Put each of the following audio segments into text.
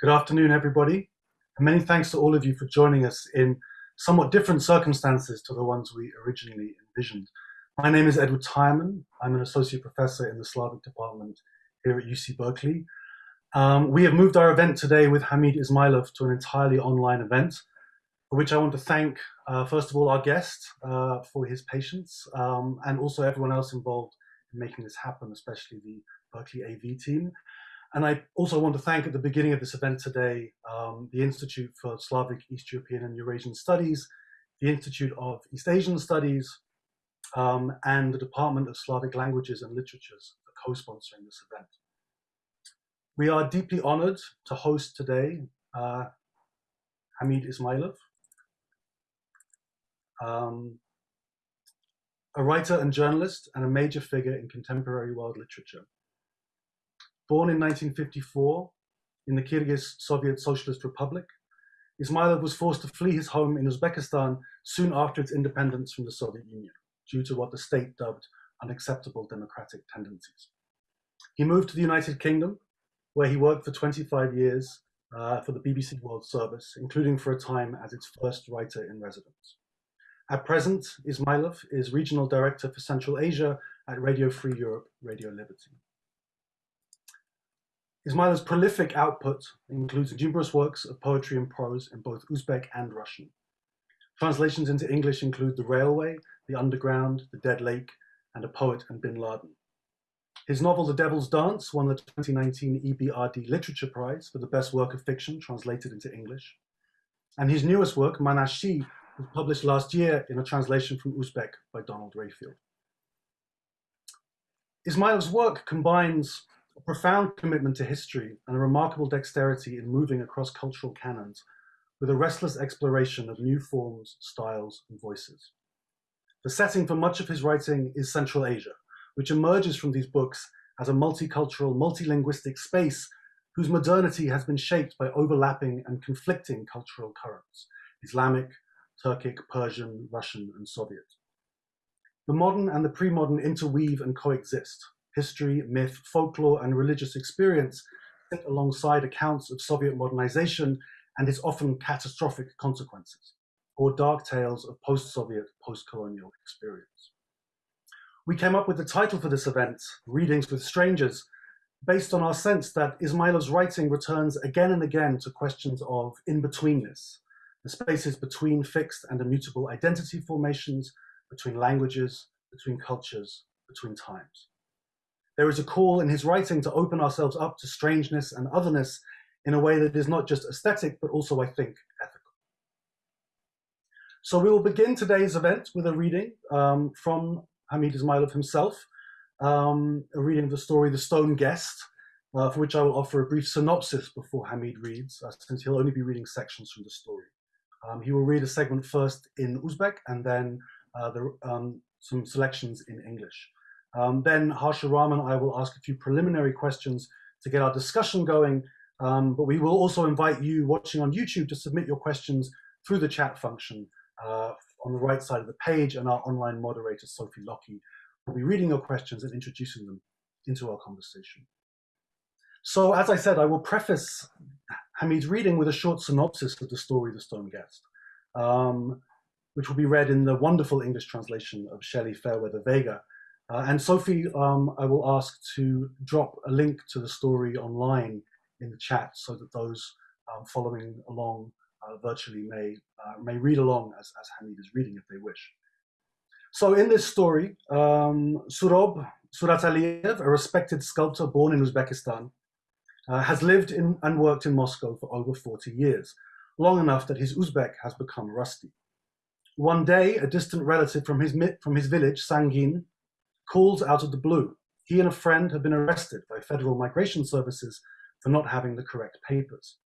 Good afternoon, everybody. And many thanks to all of you for joining us in somewhat different circumstances to the ones we originally envisioned. My name is Edward Tyerman. I'm an associate professor in the Slavic department here at UC Berkeley. Um, we have moved our event today with Hamid Ismailov to an entirely online event, for which I want to thank, uh, first of all, our guest uh, for his patience, um, and also everyone else involved in making this happen, especially the Berkeley AV team. And I also want to thank at the beginning of this event today, um, the Institute for Slavic, East European and Eurasian Studies, the Institute of East Asian Studies, um, and the Department of Slavic Languages and Literatures for co-sponsoring this event. We are deeply honored to host today uh, Hamid Ismailov, um, a writer and journalist and a major figure in contemporary world literature. Born in 1954 in the Kyrgyz Soviet Socialist Republic, Ismailov was forced to flee his home in Uzbekistan soon after its independence from the Soviet Union due to what the state dubbed unacceptable democratic tendencies. He moved to the United Kingdom where he worked for 25 years uh, for the BBC World Service, including for a time as its first writer in residence. At present, Ismailov is Regional Director for Central Asia at Radio Free Europe, Radio Liberty. Ismailov's prolific output includes numerous works of poetry and prose in both Uzbek and Russian. Translations into English include The Railway, The Underground, The Dead Lake, and A Poet and Bin Laden. His novel The Devil's Dance won the 2019 EBRD Literature Prize for the best work of fiction translated into English. And his newest work, Manaschi, was published last year in a translation from Uzbek by Donald Rayfield. Ismailov's work combines a profound commitment to history and a remarkable dexterity in moving across cultural canons with a restless exploration of new forms, styles, and voices. The setting for much of his writing is Central Asia, which emerges from these books as a multicultural, multilinguistic space whose modernity has been shaped by overlapping and conflicting cultural currents, Islamic, Turkic, Persian, Russian, and Soviet. The modern and the pre-modern interweave and coexist. History, myth, folklore, and religious experience sit alongside accounts of Soviet modernization and its often catastrophic consequences, or dark tales of post-Soviet, post-colonial experience. We came up with the title for this event, Readings with Strangers, based on our sense that Ismailov's writing returns again and again to questions of in-betweenness, the spaces between fixed and immutable identity formations, between languages, between cultures, between times. There is a call in his writing to open ourselves up to strangeness and otherness in a way that is not just aesthetic, but also, I think, ethical. So we will begin today's event with a reading um, from Hamid Ismailov himself, um, a reading of the story The Stone Guest, uh, for which I will offer a brief synopsis before Hamid reads, uh, since he'll only be reading sections from the story. Um, he will read a segment first in Uzbek and then uh, the, um, some selections in English. Um, then Harsha Raman, I will ask a few preliminary questions to get our discussion going, um, but we will also invite you watching on YouTube to submit your questions through the chat function uh, on the right side of the page, and our online moderator, Sophie Lockie, will be reading your questions and introducing them into our conversation. So as I said, I will preface Hamid's reading with a short synopsis of the story The Stone Guest, um, which will be read in the wonderful English translation of Shelley Fairweather Vigo. Uh, and Sophie, um, I will ask to drop a link to the story online in the chat so that those um, following along uh, virtually may, uh, may read along as, as Hamid is reading if they wish. So in this story, um, Surob Surataliev, a respected sculptor born in Uzbekistan, uh, has lived in and worked in Moscow for over 40 years, long enough that his Uzbek has become rusty. One day, a distant relative from his, from his village, Sangin, calls out of the blue. He and a friend have been arrested by federal migration services for not having the correct papers.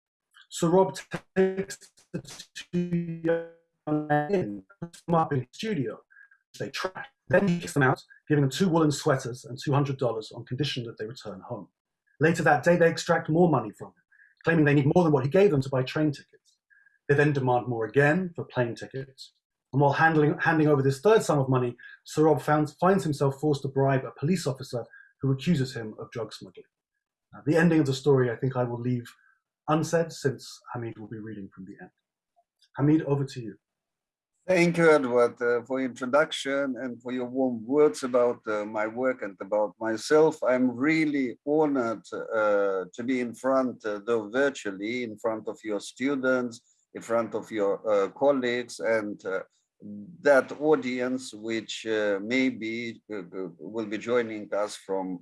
So Rob takes the two young men in, puts them up in his studio, which they trash. Then he kicks them out, giving them two woolen sweaters and $200 on condition that they return home. Later that day, they extract more money from him, claiming they need more than what he gave them to buy train tickets. They then demand more again for plane tickets. And while handling, handing over this third sum of money, Sorob finds, finds himself forced to bribe a police officer who accuses him of drug smuggling. The ending of the story, I think I will leave unsaid since Hamid will be reading from the end. Hamid, over to you. Thank you, Edward, uh, for introduction and for your warm words about uh, my work and about myself. I'm really honored uh, to be in front, uh, though virtually, in front of your students, in front of your uh, colleagues and uh, that audience, which uh, maybe uh, uh, will be joining us from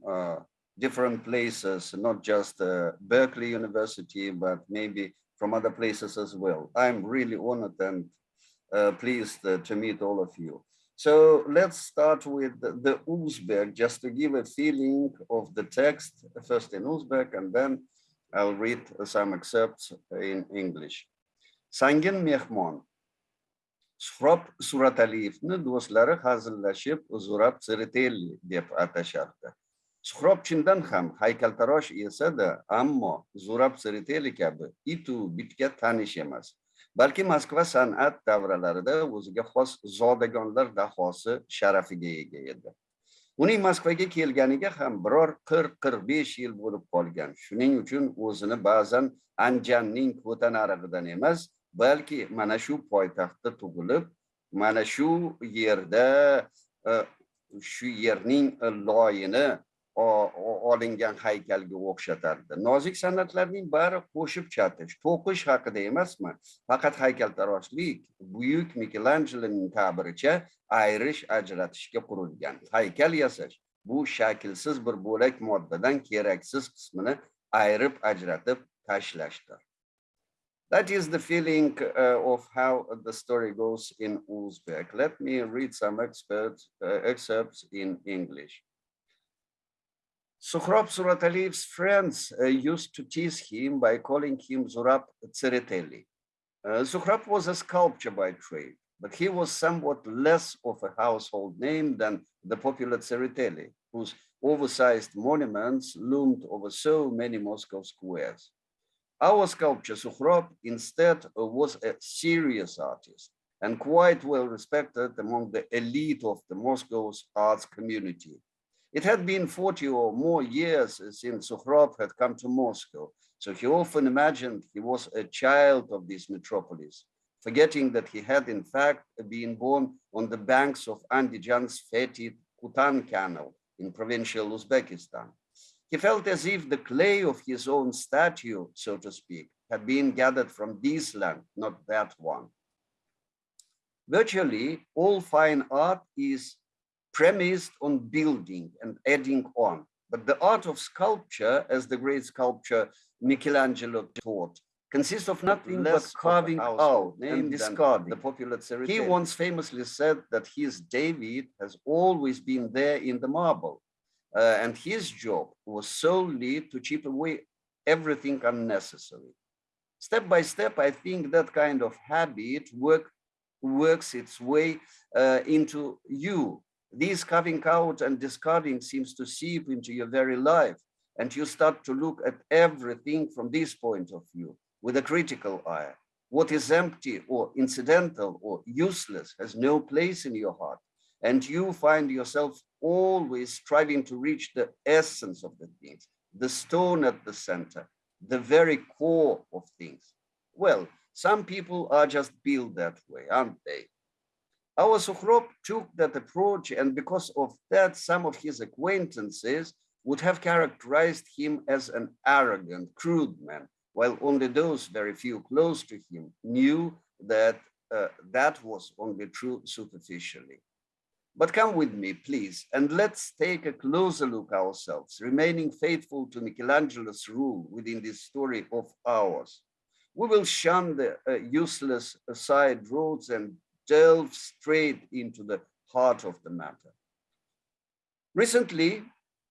different places, not just Berkeley University, but maybe from other places as well. I'm really honored and uh, pleased uh, to meet all of you. So let's start with the, the Uzbek, just to give a feeling of the text, first in Uzbek, and then I'll read some excerpts in English. Sangin mehmon. Suhrob Surataliyevni do'stlari hazillashib Zurab Tsiritelli deb atashardi. Suhrob chindan ham haykaltarosh esa-da, ammo Zurab Tsiritelli kabi itu bitga tanish emas. balki Moskva san'at davralarida o'ziga xos zodagonlar dahosi sharafiga ega edi. Uning Moskvaga kelganiga ham biror 40-45 yil bo'lib qolgan. Shuning uchun o'zini ba'zan Anjanning ko'tanarig'idan emas, balki mana shu poytaxtda tug'ilib, mana shu yerda e, shu yerning loyini olingan haykalga o'xshatardi. Nozik san'atlarning bari qo'shib chatish to'qish haqida emasmi? Faqat haykaltaroshlik buyuk mikelanjeloning ta'biricha ayrish ajratishga qurilgan. Haykal yasash bu shaklsiz bir bo'lak moddadan keraksiz qismini ayirib ajratib tashlashdir. That is the feeling uh, of how the story goes in Uzbek. Let me read some experts, uh, excerpts in English. Suhrab Surataliyev's friends uh, used to tease him by calling him Zurab Tsereteli. Uh, was a sculptor by trade, but he was somewhat less of a household name than the popular Tsereteli, whose oversized monuments loomed over so many Moscow squares. Our sculptor Suhrab instead uh, was a serious artist and quite well respected among the elite of the Moscow's arts community. It had been 40 or more years since Suhrab had come to Moscow, so he often imagined he was a child of this metropolis, forgetting that he had in fact been born on the banks of Andijan's Fetid Kutan Canal in provincial Uzbekistan. He felt as if the clay of his own statue, so to speak, had been gathered from this land, not that one. Virtually all fine art is premised on building and adding on. But the art of sculpture, as the great sculptor Michelangelo taught, consists of nothing but carving out and discarding. The popular He once famously said that his David has always been there in the marble, uh, and his job was solely to chip away everything unnecessary. Step by step, I think that kind of habit work, works its way uh, into you this carving out and discarding seems to seep into your very life. And you start to look at everything from this point of view with a critical eye. What is empty or incidental or useless has no place in your heart. And you find yourself always striving to reach the essence of the things, the stone at the center, the very core of things. Well, some people are just built that way, aren't they? Our Suhrab took that approach, and because of that, some of his acquaintances would have characterized him as an arrogant, crude man, while only those very few close to him knew that uh, that was only true superficially. But come with me, please, and let's take a closer look ourselves, remaining faithful to Michelangelo's rule within this story of ours. We will shun the uh, useless side roads and delve straight into the heart of the matter. Recently,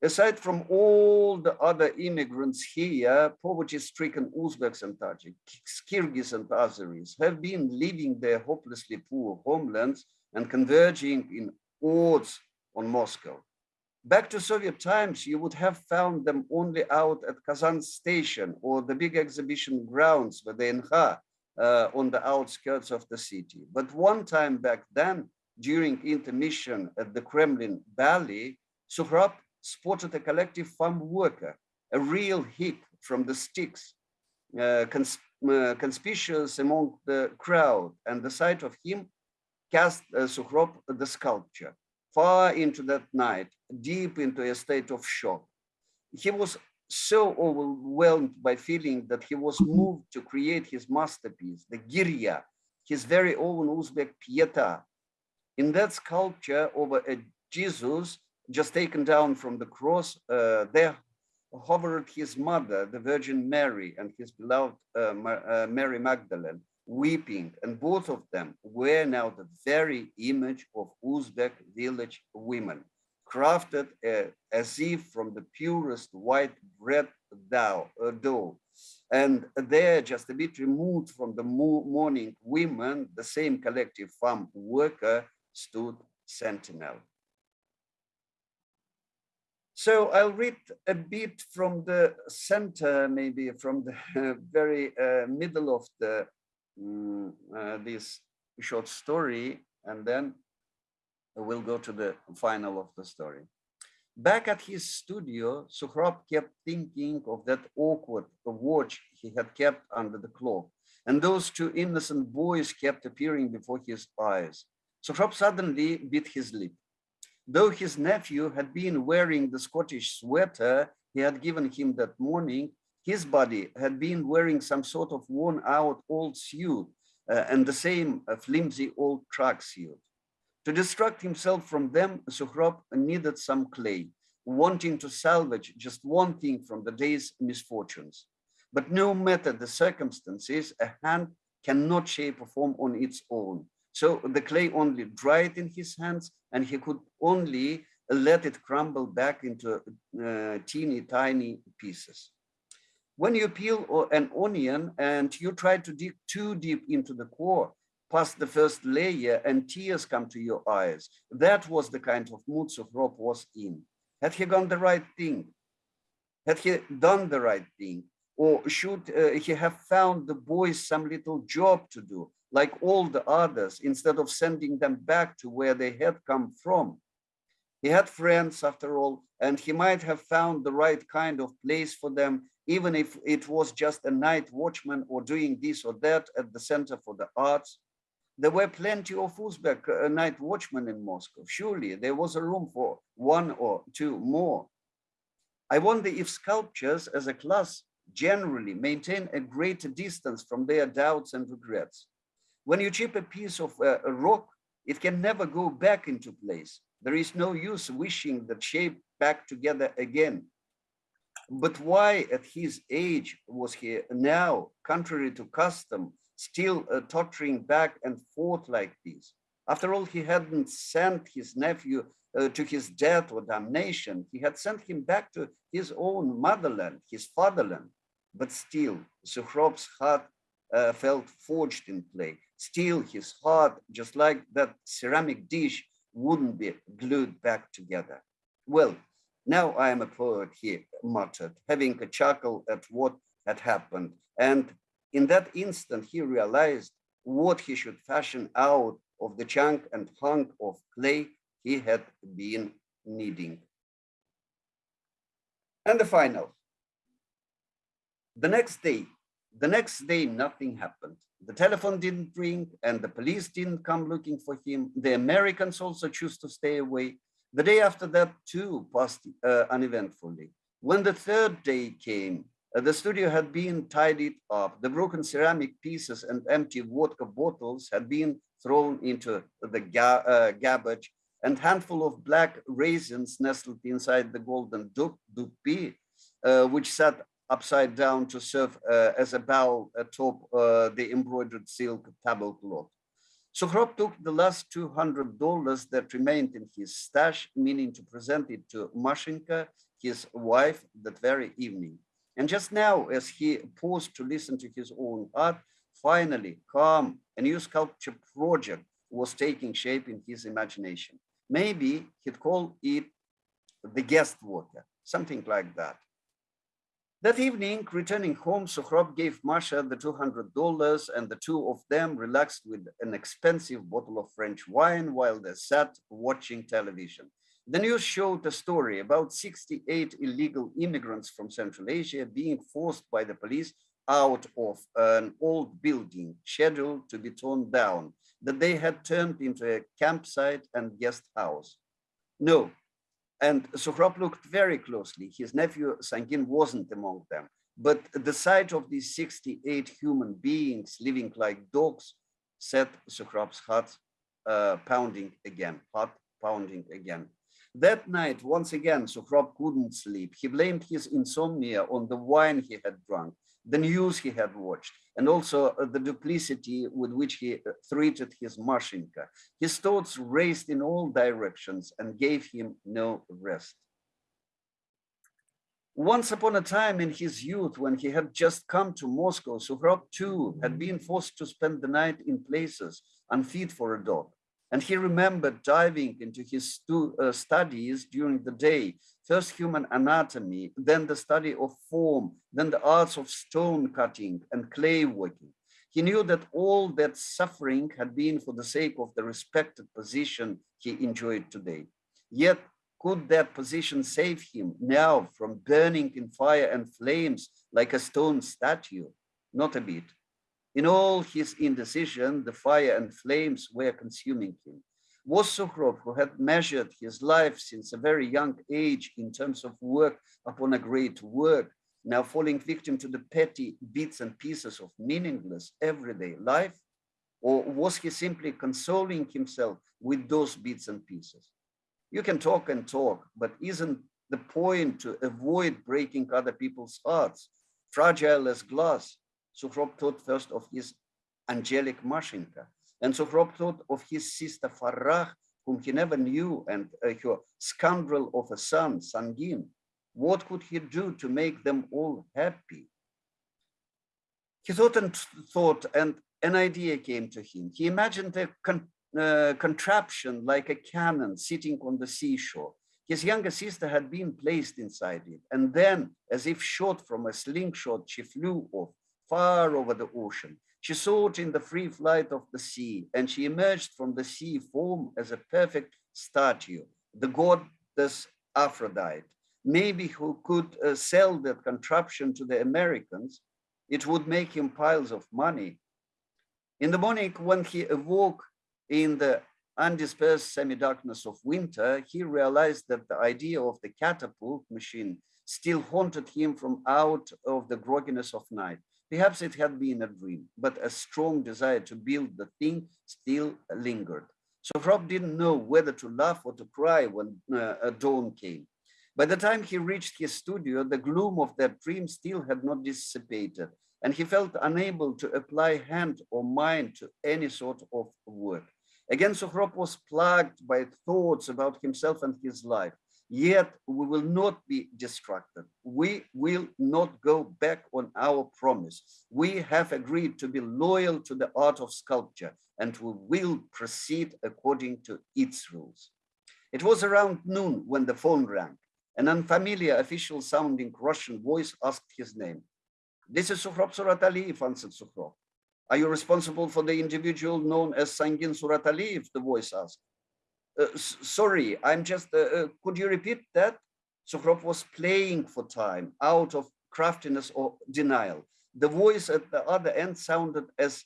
aside from all the other immigrants here, poverty-stricken Uzbeks and Tajiks, Kyrgyz and Azeris have been leaving their hopelessly poor homelands and converging in hordes on Moscow. Back to Soviet times, you would have found them only out at Kazan station or the big exhibition grounds, the NH, uh, on the outskirts of the city. But one time back then, during intermission at the Kremlin Ballet, Suhrab spotted a collective farm worker, a real hip from the sticks. uh, cons uh, conspicuous among the crowd, and the sight of him cast uh, Sukhrop the sculpture far into that night, deep into a state of shock. He was so overwhelmed by feeling that he was moved to create his masterpiece, the Girya, his very own Uzbek Pieta. In that sculpture over a Jesus just taken down from the cross, uh, there hovered his mother, the Virgin Mary, and his beloved uh, uh, Mary Magdalene, weeping, and both of them were now the very image of Uzbek village women, crafted uh, as if from the purest white bread dough, uh, dough. And there, just a bit removed from the mourning women, the same collective farm worker stood sentinel. So I'll read a bit from the center, maybe from the very uh, middle of the um, uh, this short story, and then we'll go to the final of the story. Back at his studio, Sukhrop kept thinking of that awkward watch he had kept under the clock, and those two innocent boys kept appearing before his eyes. Sukhrop suddenly bit his lip. Though his nephew had been wearing the Scottish sweater he had given him that morning, his body had been wearing some sort of worn out old suit uh, and the same uh, flimsy old track suit. To distract himself from them, Sukhrop needed some clay, wanting to salvage just one thing from the day's misfortunes. But no matter the circumstances, a hand cannot shape a form on its own. So the clay only dried in his hands and he could only let it crumble back into uh, teeny tiny pieces. When you peel an onion and you try to dig too deep into the core, past the first layer and tears come to your eyes, that was the kind of mood Sukhrop was in. Had he done the right thing? Had he done the right thing? Or should uh, he have found the boys some little job to do? like all the others, instead of sending them back to where they had come from. He had friends, after all, and he might have found the right kind of place for them, even if it was just a night watchman or doing this or that at the Center for the Arts. There were plenty of Uzbek uh, night watchmen in Moscow. Surely there was a room for one or two more. I wonder if sculptures as a class generally maintain a greater distance from their doubts and regrets. When you chip a piece of uh, a rock, it can never go back into place. There is no use wishing the shape back together again. But why at his age was he now, contrary to custom, still uh, tottering back and forth like this? After all, he hadn't sent his nephew uh, to his death or damnation. He had sent him back to his own motherland, his fatherland. But still, Sukhrop's heart uh, felt forged in clay. Still, his heart, just like that ceramic dish, wouldn't be glued back together. Well, now I am a poet, he muttered, having a chuckle at what had happened. And in that instant, he realized what he should fashion out of the chunk and hunk of clay he had been kneading. And the final. The next day, the next day, nothing happened. The telephone didn't ring and the police didn't come looking for him. The Americans also chose to stay away. The day after that too passed uh, uneventfully. When the third day came, uh, the studio had been tidied up. The broken ceramic pieces and empty vodka bottles had been thrown into the ga uh, garbage and handful of black raisins nestled inside the golden doppi, uh, which sat upside down to serve uh, as a bowl atop uh, the embroidered silk tablecloth. Sukhrop took the last $200 that remained in his stash, meaning to present it to Mashinka, his wife, that very evening. And just now, as he paused to listen to his own heart, finally, calm, a new sculpture project was taking shape in his imagination. Maybe he'd call it the guest worker, something like that. That evening, returning home, Sukhrop gave Masha the $200 and the two of them relaxed with an expensive bottle of French wine while they sat watching television. The news showed a story about 68 illegal immigrants from Central Asia being forced by the police out of an old building scheduled to be torn down that they had turned into a campsite and guest house. No, and Sukhrop looked very closely. His nephew Sangin wasn't among them, but the sight of these 68 human beings living like dogs set Sukhrop's heart uh, pounding again, heart pounding again. That night, once again, Sukhrop couldn't sleep. He blamed his insomnia on the wine he had drunk, the news he had watched, and also uh, the duplicity with which he uh, treated his Mashinka. His thoughts raced in all directions and gave him no rest. Once upon a time in his youth, when he had just come to Moscow, Sukhrop too had been forced to spend the night in places unfit for a dog. And he remembered diving into his stu uh, studies during the day, first human anatomy, then the study of form, then the arts of stone cutting and clay working. He knew that all that suffering had been for the sake of the respected position he enjoyed today. Yet, could that position save him now from burning in fire and flames like a stone statue? Not a bit. In all his indecision, the fire and flames were consuming him. Was Sukhrop, who had measured his life since a very young age in terms of work upon a great work, now falling victim to the petty bits and pieces of meaningless everyday life? Or was he simply consoling himself with those bits and pieces? You can talk and talk, but isn't the point to avoid breaking other people's hearts, fragile as glass, Sukhrop thought first of his angelic Mashinka, and Sukhrop thought of his sister Farah, whom he never knew, and uh, her scoundrel of a son, Sangin. What could he do to make them all happy? He thought and thought, and an idea came to him. He imagined a con uh, contraption like a cannon sitting on the seashore. His younger sister had been placed inside it, and then, as if shot from a slingshot, she flew off far over the ocean. She sought in the free flight of the sea, and she emerged from the sea form as a perfect statue, the goddess Aphrodite. Maybe who could uh, sell that contraption to the Americans, it would make him piles of money. In the morning, when he awoke in the undispersed semi-darkness of winter, he realized that the idea of the catapult machine still haunted him from out of the grogginess of night. Perhaps it had been a dream, but a strong desire to build the thing still lingered. Sukhrop didn't know whether to laugh or to cry when uh, dawn came. By the time he reached his studio, the gloom of that dream still had not dissipated, and he felt unable to apply hand or mind to any sort of work. Again, Sukhrop was plagued by thoughts about himself and his life. Yet we will not be distracted. We will not go back on our promise. We have agreed to be loyal to the art of sculpture and we will proceed according to its rules. It was around noon when the phone rang. An unfamiliar official sounding Russian voice asked his name. This is Sukhrop Surataliyev, answered Sukhrop. Are you responsible for the individual known as Sangin Surataliyev? The voice asked. Uh, sorry, I'm just, uh, uh, could you repeat that? Sukhrop was playing for time out of craftiness or denial. The voice at the other end sounded as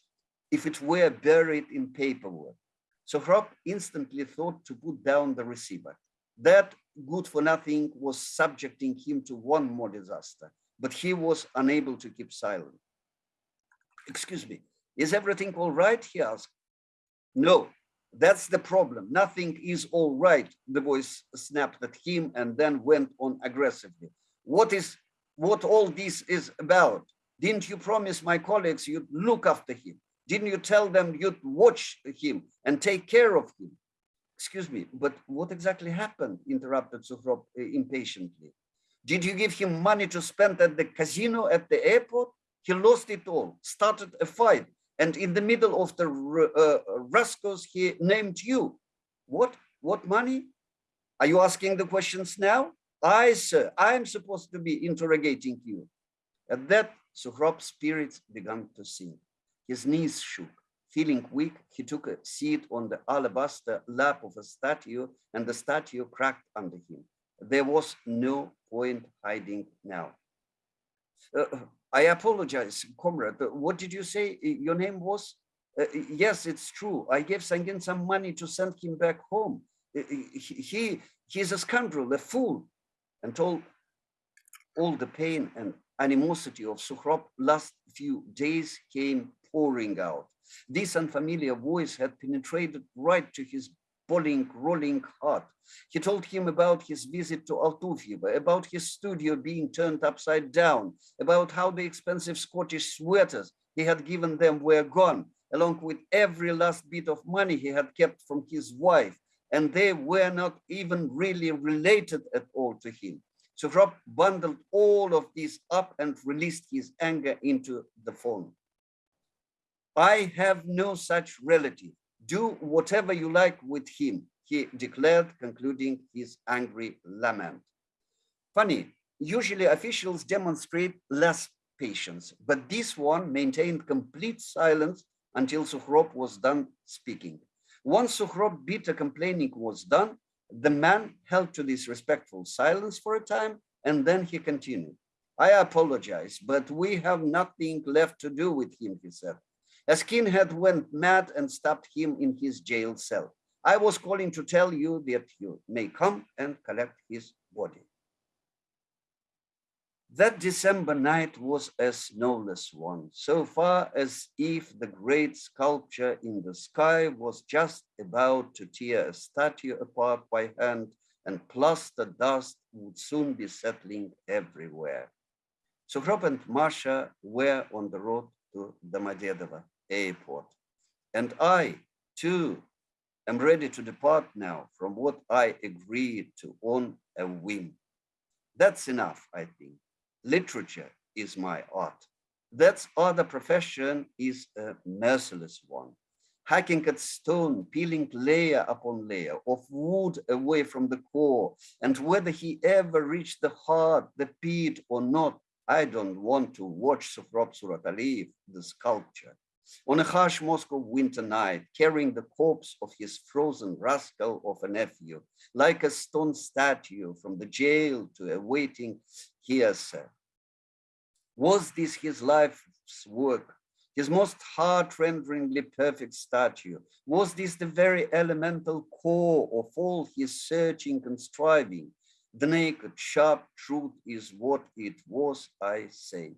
if it were buried in paperwork. Sukhrop instantly thought to put down the receiver. That good for nothing was subjecting him to one more disaster, but he was unable to keep silent. Excuse me, is everything all right? He asked. No, that's the problem. Nothing is all right. The voice snapped at him and then went on aggressively. What is what all this is about? Didn't you promise my colleagues you'd look after him? Didn't you tell them you'd watch him and take care of him? Excuse me, but what exactly happened? Interrupted Sukhrop uh, impatiently. Did you give him money to spend at the casino at the airport? He lost it all, started a fight, and in the middle of the uh, rascals, he named you. What? What money? Are you asking the questions now? I, sir, I'm supposed to be interrogating you. At that, Sukhrop's spirits began to sink. His knees shook. Feeling weak, he took a seat on the alabaster lap of a statue, and the statue cracked under him. There was no point hiding now. Uh, I apologize, comrade. What did you say? Your name was? Uh, yes, it's true. I gave Sangin some money to send him back home. He, he, he is a scoundrel, a fool. And told all the pain and animosity of Sukhrop last few days came pouring out. This unfamiliar voice had penetrated right to his boiling, rolling heart. He told him about his visit to Altufyevo, about his studio being turned upside down, about how the expensive Scottish sweaters he had given them were gone, along with every last bit of money he had kept from his wife, and they were not even really related at all to him. Sukhrop bundled all of this up and released his anger into the phone. I have no such relative. Do whatever you like with him, he declared, concluding his angry lament. Funny, usually officials demonstrate less patience, but this one maintained complete silence until Sukhrop was done speaking. Once Sukhrop bitter complaining was done, the man held to this respectful silence for a time, and then he continued. I apologize, but we have nothing left to do with him, he said. A skinhead went mad and stabbed him in his jail cell. I was calling to tell you that you may come and collect his body. That December night was a snowless one, so far as if the great sculpture in the sky was just about to tear a statue apart by hand and plaster dust would soon be settling everywhere. Sukhrop and Masha were on the road to Domodedovo airport. And I, too, am ready to depart now from what I agreed to on a whim. That's enough, I think literature is my art. That other profession is a merciless one. Hacking at stone, peeling layer upon layer of wood away from the core, and whether he ever reached the heart, the pit or not, I don't want to watch Sukhrop Surataliyev, the sculpture. On a harsh Moscow winter night, carrying the corpse of his frozen rascal of a nephew, like a stone statue from the jail to a waiting hearsay. Was this his life's work, his most heart-renderingly perfect statue? Was this the very elemental core of all his searching and striving? The naked, sharp truth is what it was, I say.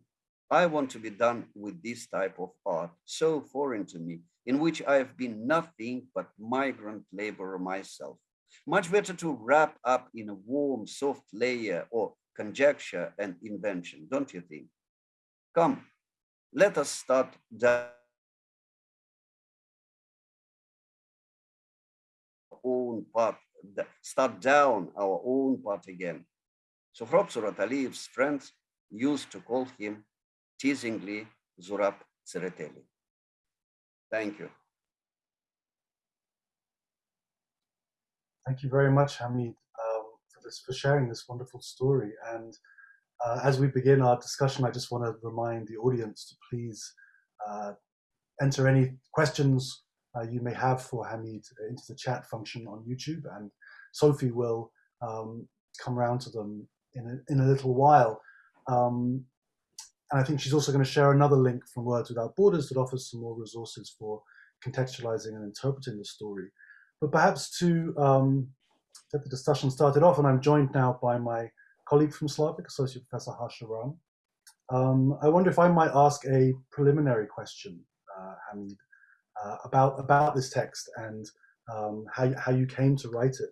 I want to be done with this type of art, so foreign to me, in which I have been nothing but migrant laborer myself. Much better to wrap up in a warm, soft layer or conjecture and invention, don't you think? Come, let us start down own path, start down our own path again. So Surataliyev's friends used to call him teasingly Zurab Tsereteli. Thank you. Thank you very much, Hamid, um, for this for sharing this wonderful story. And uh, as we begin our discussion, I just want to remind the audience to please uh, enter any questions uh, you may have for Hamid into the chat function on YouTube, and Sophie will um, come around to them in a, in a little while. Um, and I think she's also going to share another link from Words Without Borders that offers some more resources for contextualizing and interpreting the story. But perhaps to um, get the discussion started off, and I'm joined now by my colleague from Slavic, Associate Professor Harsha Ram. Um, I wonder if I might ask a preliminary question, uh, Hamid, uh, about, about this text and um, how, how you came to write it.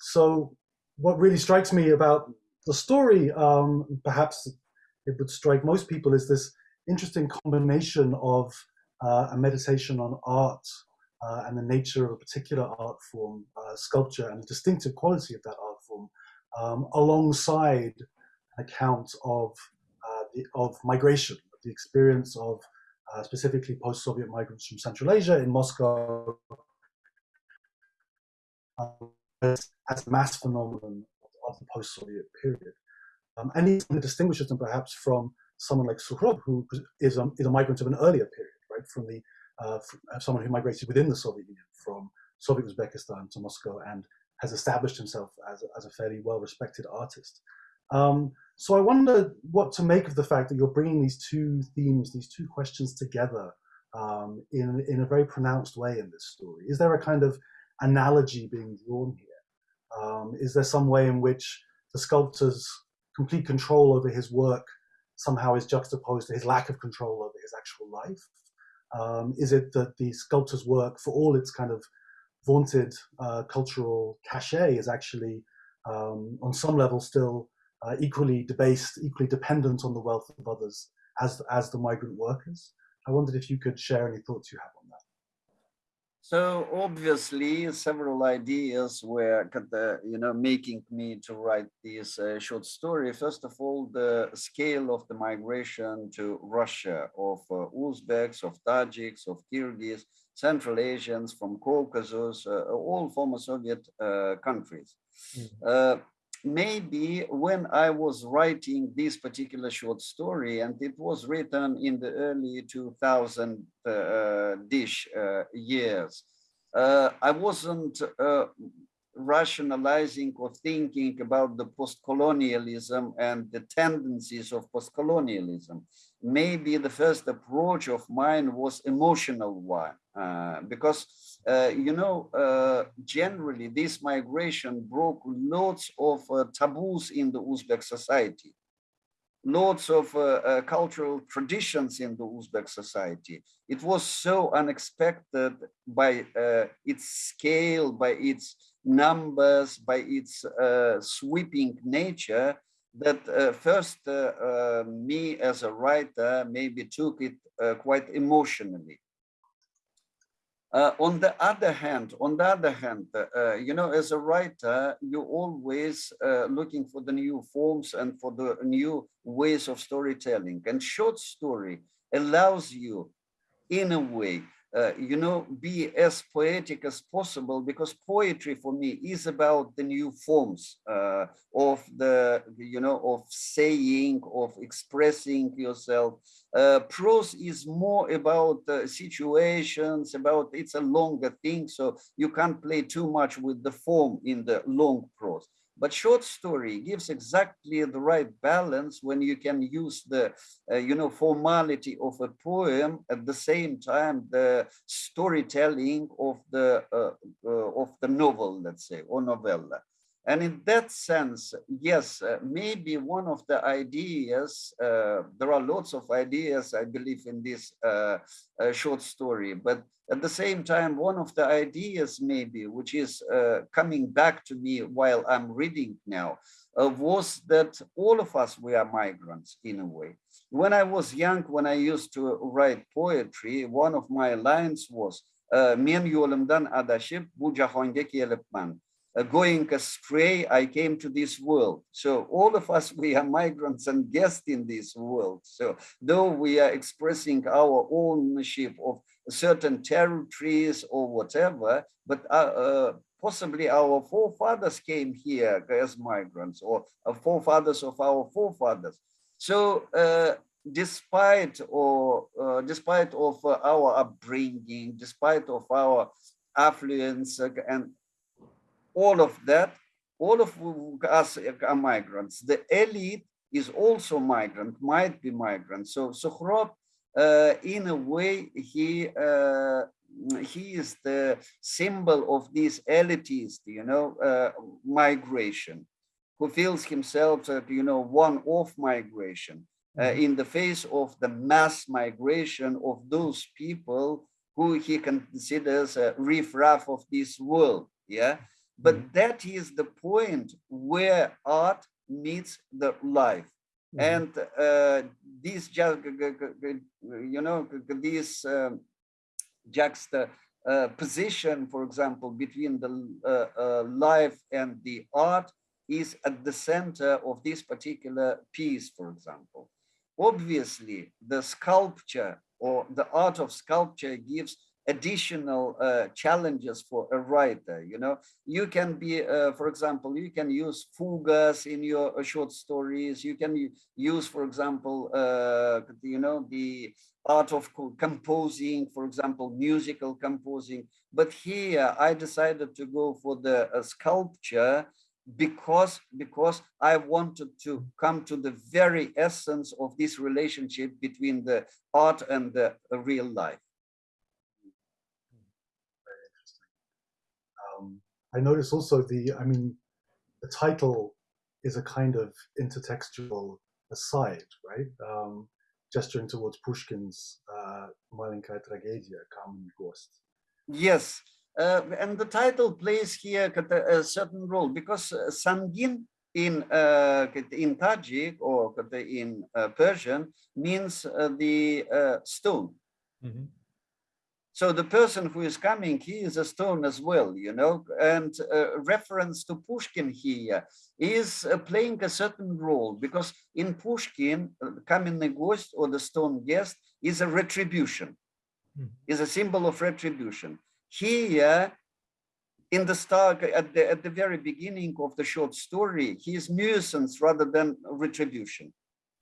So what really strikes me about the story, um, perhaps it would strike most people is this interesting combination of uh, a meditation on art uh, and the nature of a particular art form, uh, sculpture, and the distinctive quality of that art form, um, alongside an account of, uh, the, of migration, the experience of uh, specifically post-Soviet migrants from Central Asia in Moscow uh, as, as a mass phenomenon of the post-Soviet period. Um, and he distinguishes them perhaps from someone like Sukhrop, who is a, is a migrant of an earlier period, right? From the uh, uh, someone who migrated within the Soviet Union, from Soviet Uzbekistan to Moscow, and has established himself as a, as a fairly well-respected artist. Um, So I wonder what to make of the fact that you're bringing these two themes, these two questions together um, in, in a very pronounced way in this story. Is there a kind of analogy being drawn here? Um, is there some way in which the sculptor's complete control over his work somehow is juxtaposed to his lack of control over his actual life? Um, is it that the sculptor's work, for all its kind of vaunted uh, cultural cachet, is actually um, on some level still uh, equally debased, equally dependent on the wealth of others as, as the migrant workers? I wondered if you could share any thoughts you have on. So obviously, several ideas were, you know, making me to write this uh, short story. First of all, the scale of the migration to Russia of uh, Uzbeks, of Tajiks, of Kyrgyz, Central Asians from Caucasus, uh, all former Soviet uh, countries. Mm -hmm maybe when I was writing this particular short story, and it was written in the early 2000 uh, dish uh, years, uh, I wasn't uh, rationalizing or thinking about the post-colonialism and the tendencies of post-colonialism. Maybe the first approach of mine was emotional one, uh, because uh, you know, uh, generally this migration broke lots of uh, taboos in the Uzbek society, lots of uh, uh, cultural traditions in the Uzbek society. It was so unexpected by its scale, by its numbers, by its sweeping nature, that first me as a writer maybe took it quite emotionally uh, on the other hand, on the other hand, uh, you know, as a writer, you're always uh, looking for the new forms and for the new ways of storytelling. And short story allows you, in a way, uh, you know, be as poetic as possible because poetry for me is about the new forms uh, of the, you know, of saying, of expressing yourself. Uh, prose is more about uh, situations, about it's a longer thing, so you can't play too much with the form in the long prose. But short story gives exactly the right balance when you can use the, uh, you know, formality of a poem at the same time the storytelling of the uh, uh, of the novel, let's say, or novella. And in that sense, yes, uh, maybe one of the ideas, uh, there are lots of ideas, I believe, in this uh, uh short story, but at the same time, one of the ideas maybe, which is uh, coming back to me while I'm reading now, uh, was that all of us, we are migrants in a way. When I was young, when I used to write poetry, one of my lines was, men adashib going astray, I came to this world. So all of us, we are migrants and guests in this world. So though we are expressing our ownership of certain territories or whatever, but uh, uh, possibly our forefathers came here as migrants or uh, forefathers of our forefathers. So uh, despite or uh, despite of our upbringing, despite of our affluence and all of that, all of us are migrants. The elite is also migrant, might be migrant. So Sukhrov, uh, in a way, he uh, he is the symbol of this elitist, you know, uh, migration, who feels himself, uh, you know, one of migration uh, mm-hmm. in the face of the mass migration of those people who he considers a riffraff of this world. Yeah, but mm -hmm. that is the point where art meets the life. Mm -hmm. And uh, this, you know, this um, juxta uh, position, for example, between the uh, uh, life and the art is at the center of this particular piece, for example. Obviously, the sculpture or the art of sculpture gives additional uh, challenges for a writer you know? You can be uh, for example you can use fugas in your uh, short stories. You can use for example uh, you know the art of composing for example musical composing. But here i decided to go for the uh, sculpture because because I wanted to come to the very essence of this relationship between the art and the real life. Very interesting. Um, I notice also the, I mean, the title is a kind of intertextual aside, right? Um, gesturing towards Pushkin's uh, Маленькая трагедия, Kamenny Gost. Yes, uh, and the title plays here uh, a certain role because uh, Sangin in uh, in Tajik or in uh, Persian means uh, the stone. Mm -hmm. So the person who is coming, he is a stone as well, you know, and uh, reference to Pushkin here is uh, playing a certain role because in Pushkin, uh, Kamenny Gost or the stone guest is a retribution, mm. is a symbol of retribution. Here, in the start, at the, at the very beginning of the short story, he is nuisance rather than retribution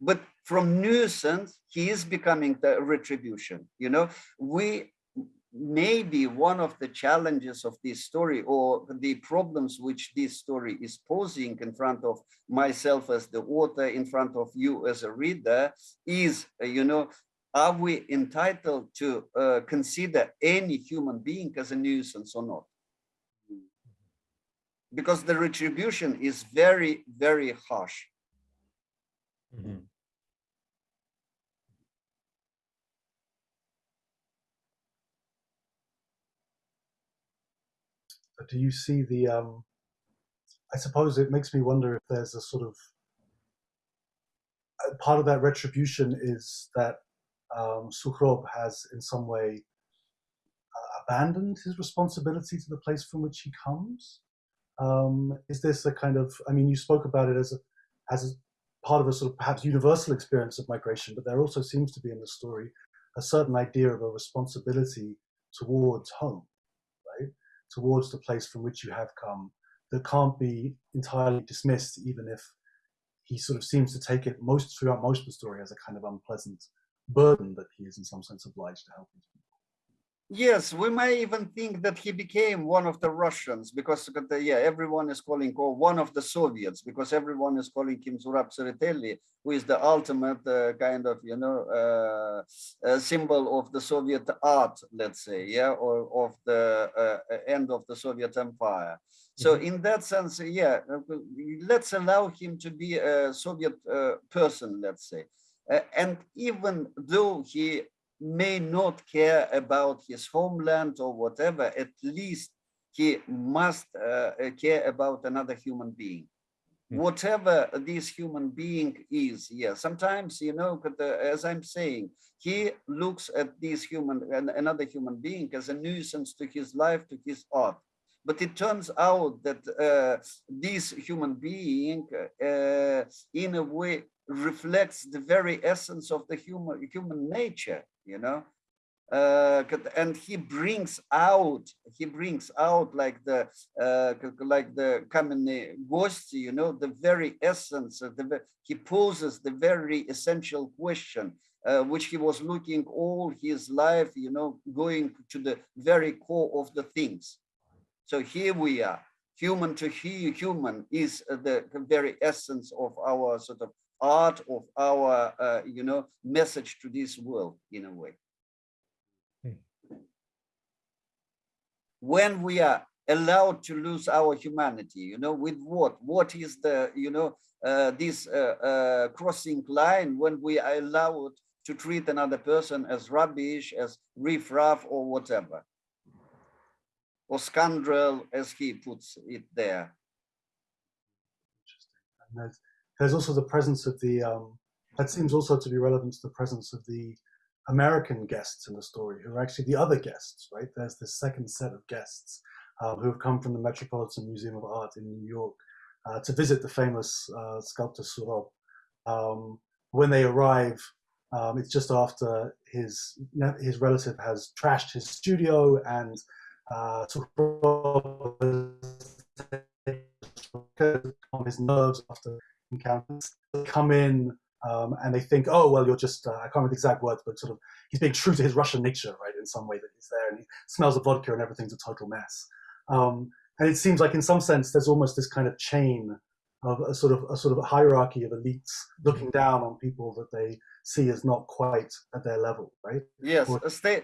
but from nuisance he is becoming the retribution you know we maybe one of the challenges of this story or the problems which this story is posing in front of myself as the author, in front of you as a reader, is, uh, you know, are we entitled to uh, consider any human being as a nuisance or not? Because the retribution is very, very harsh. Mm -hmm. Do you see the um, i suppose it makes me wonder if there's a sort of part of that retribution is that um, Sukhrop has in some way uh, abandoned his responsibility to the place from which he comes. Um, is this a kind of, I mean, you spoke about it as a, as a part of a sort of perhaps universal experience of migration, but there also seems to be in the story a certain idea of a responsibility towards home towards the place from which you have come that can't be entirely dismissed, even if he sort of seems to take it most throughout most of the story as a kind of unpleasant burden that he is in some sense obliged to help. Yes, we may even think that he became one of the Russians because yeah, everyone is calling or one of the Soviets because everyone is calling him Zurab Tsereteli, who is the ultimate uh, kind of you know uh, uh, symbol of the Soviet art, let's say, yeah, or of the uh, end of the Soviet Empire. So mm-hmm. in that sense, yeah, let's allow him to be a Soviet uh, person, let's say. Uh, and even though he may not care about his homeland or whatever, at least he must uh, uh care about another human being. Mm. Whatever this human being is, yeah, sometimes, you know, as I'm saying, he looks at this human, another human being as a nuisance to his life, to his art. But it turns out that uh, this human being, uh, in a way, reflects the very essence of the human human nature you know? Uh, and he brings out he brings out like the uh, like the Kamenny Gosti, you know the very essence of the he poses the very essential question uh, which he was looking all his life you know going to the very core of the things. So here we are. Human to human is the very essence of our sort of art of our, uh, you know, message to this world in a way. Hmm. When we are allowed to lose our humanity, you know, with what? What is the, you know, uh, this uh, uh crossing line when we are allowed to treat another person as rubbish, as riffraff or whatever, or scoundrel as he puts it there. Interesting there's also the presence of the, um, that seems also to be relevant to the presence of the American guests in the story, who are actually the other guests, right? There's this second set of guests uh, who have come from the Metropolitan Museum of Art in New York uh, to visit the famous uh, sculptor Sukhrop. Um, when they arrive, um, it's just after his his relative has trashed his studio and uh, on his nerves after encounters come in um, and they think, oh, well, you're just, uh, I can't remember the exact words, but sort of, he's being true to his Russian nature, right, in some way that he's there and he smells of vodka and everything's a total mess. Um, and it seems like in some sense there's almost this kind of chain of a sort of a sort of hierarchy of elites looking down on people that they see as not quite at their level, right? Yes, or, stay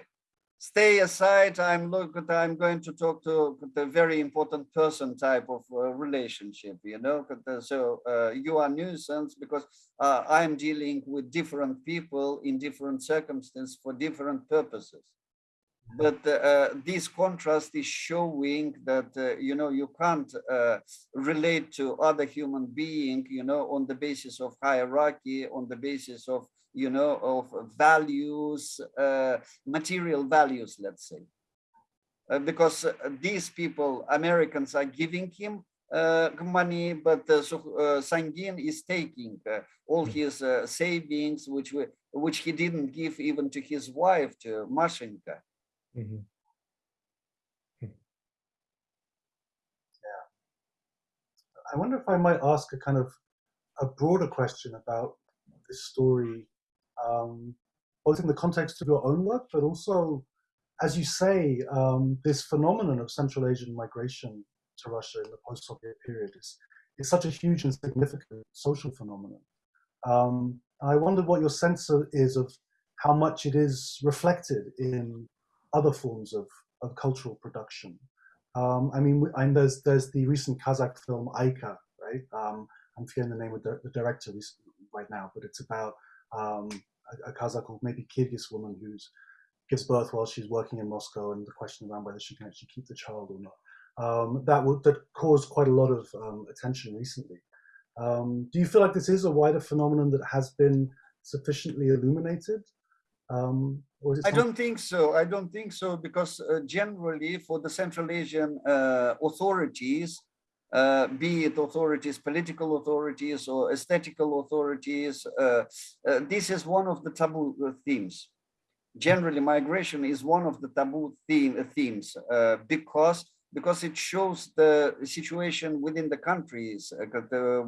stay aside. I'm look. I'm going to talk to the very important person type of uh, relationship. You know, so uh, you are nuisance because uh, I'm dealing with different people in different circumstances for different purposes but uh, this contrast is showing that uh, you know you can't uh, relate to other human being you know on the basis of hierarchy on the basis of you know of values uh, material values let's say uh, because uh, these people americans are giving him money but uh, so, Sangin is taking all hmm. his savings which which he didn't give even to his wife to Mashenka Mm -hmm. Yeah. I wonder if I might ask a kind of a broader question about this story, um, both in the context of your own work, but also, as you say, um, this phenomenon of Central Asian migration to Russia in the post-Soviet period is, is such a huge and significant social phenomenon. Um, I wonder what your sense is of how much it is reflected in other forms of, of cultural production. Um, I mean, and there's there's the recent Kazakh film Aika, right? Um, I'm forgetting the name of the, the director right now, but it's about um, a, a, Kazakh or maybe Kyrgyz woman who's gives birth while she's working in Moscow, and the question around whether she can actually keep the child or not. Um, that would that caused quite a lot of um, attention recently. Um, do you feel like this is a wider phenomenon that has been sufficiently illuminated? Um, I don't think so. I don't think so because uh, generally for the Central Asian uh, authorities, uh, be it authorities, political authorities or aesthetical authorities, uh, uh, this is one of the taboo uh, themes. Generally, migration is one of the taboo theme, themes because because it shows the situation within the countries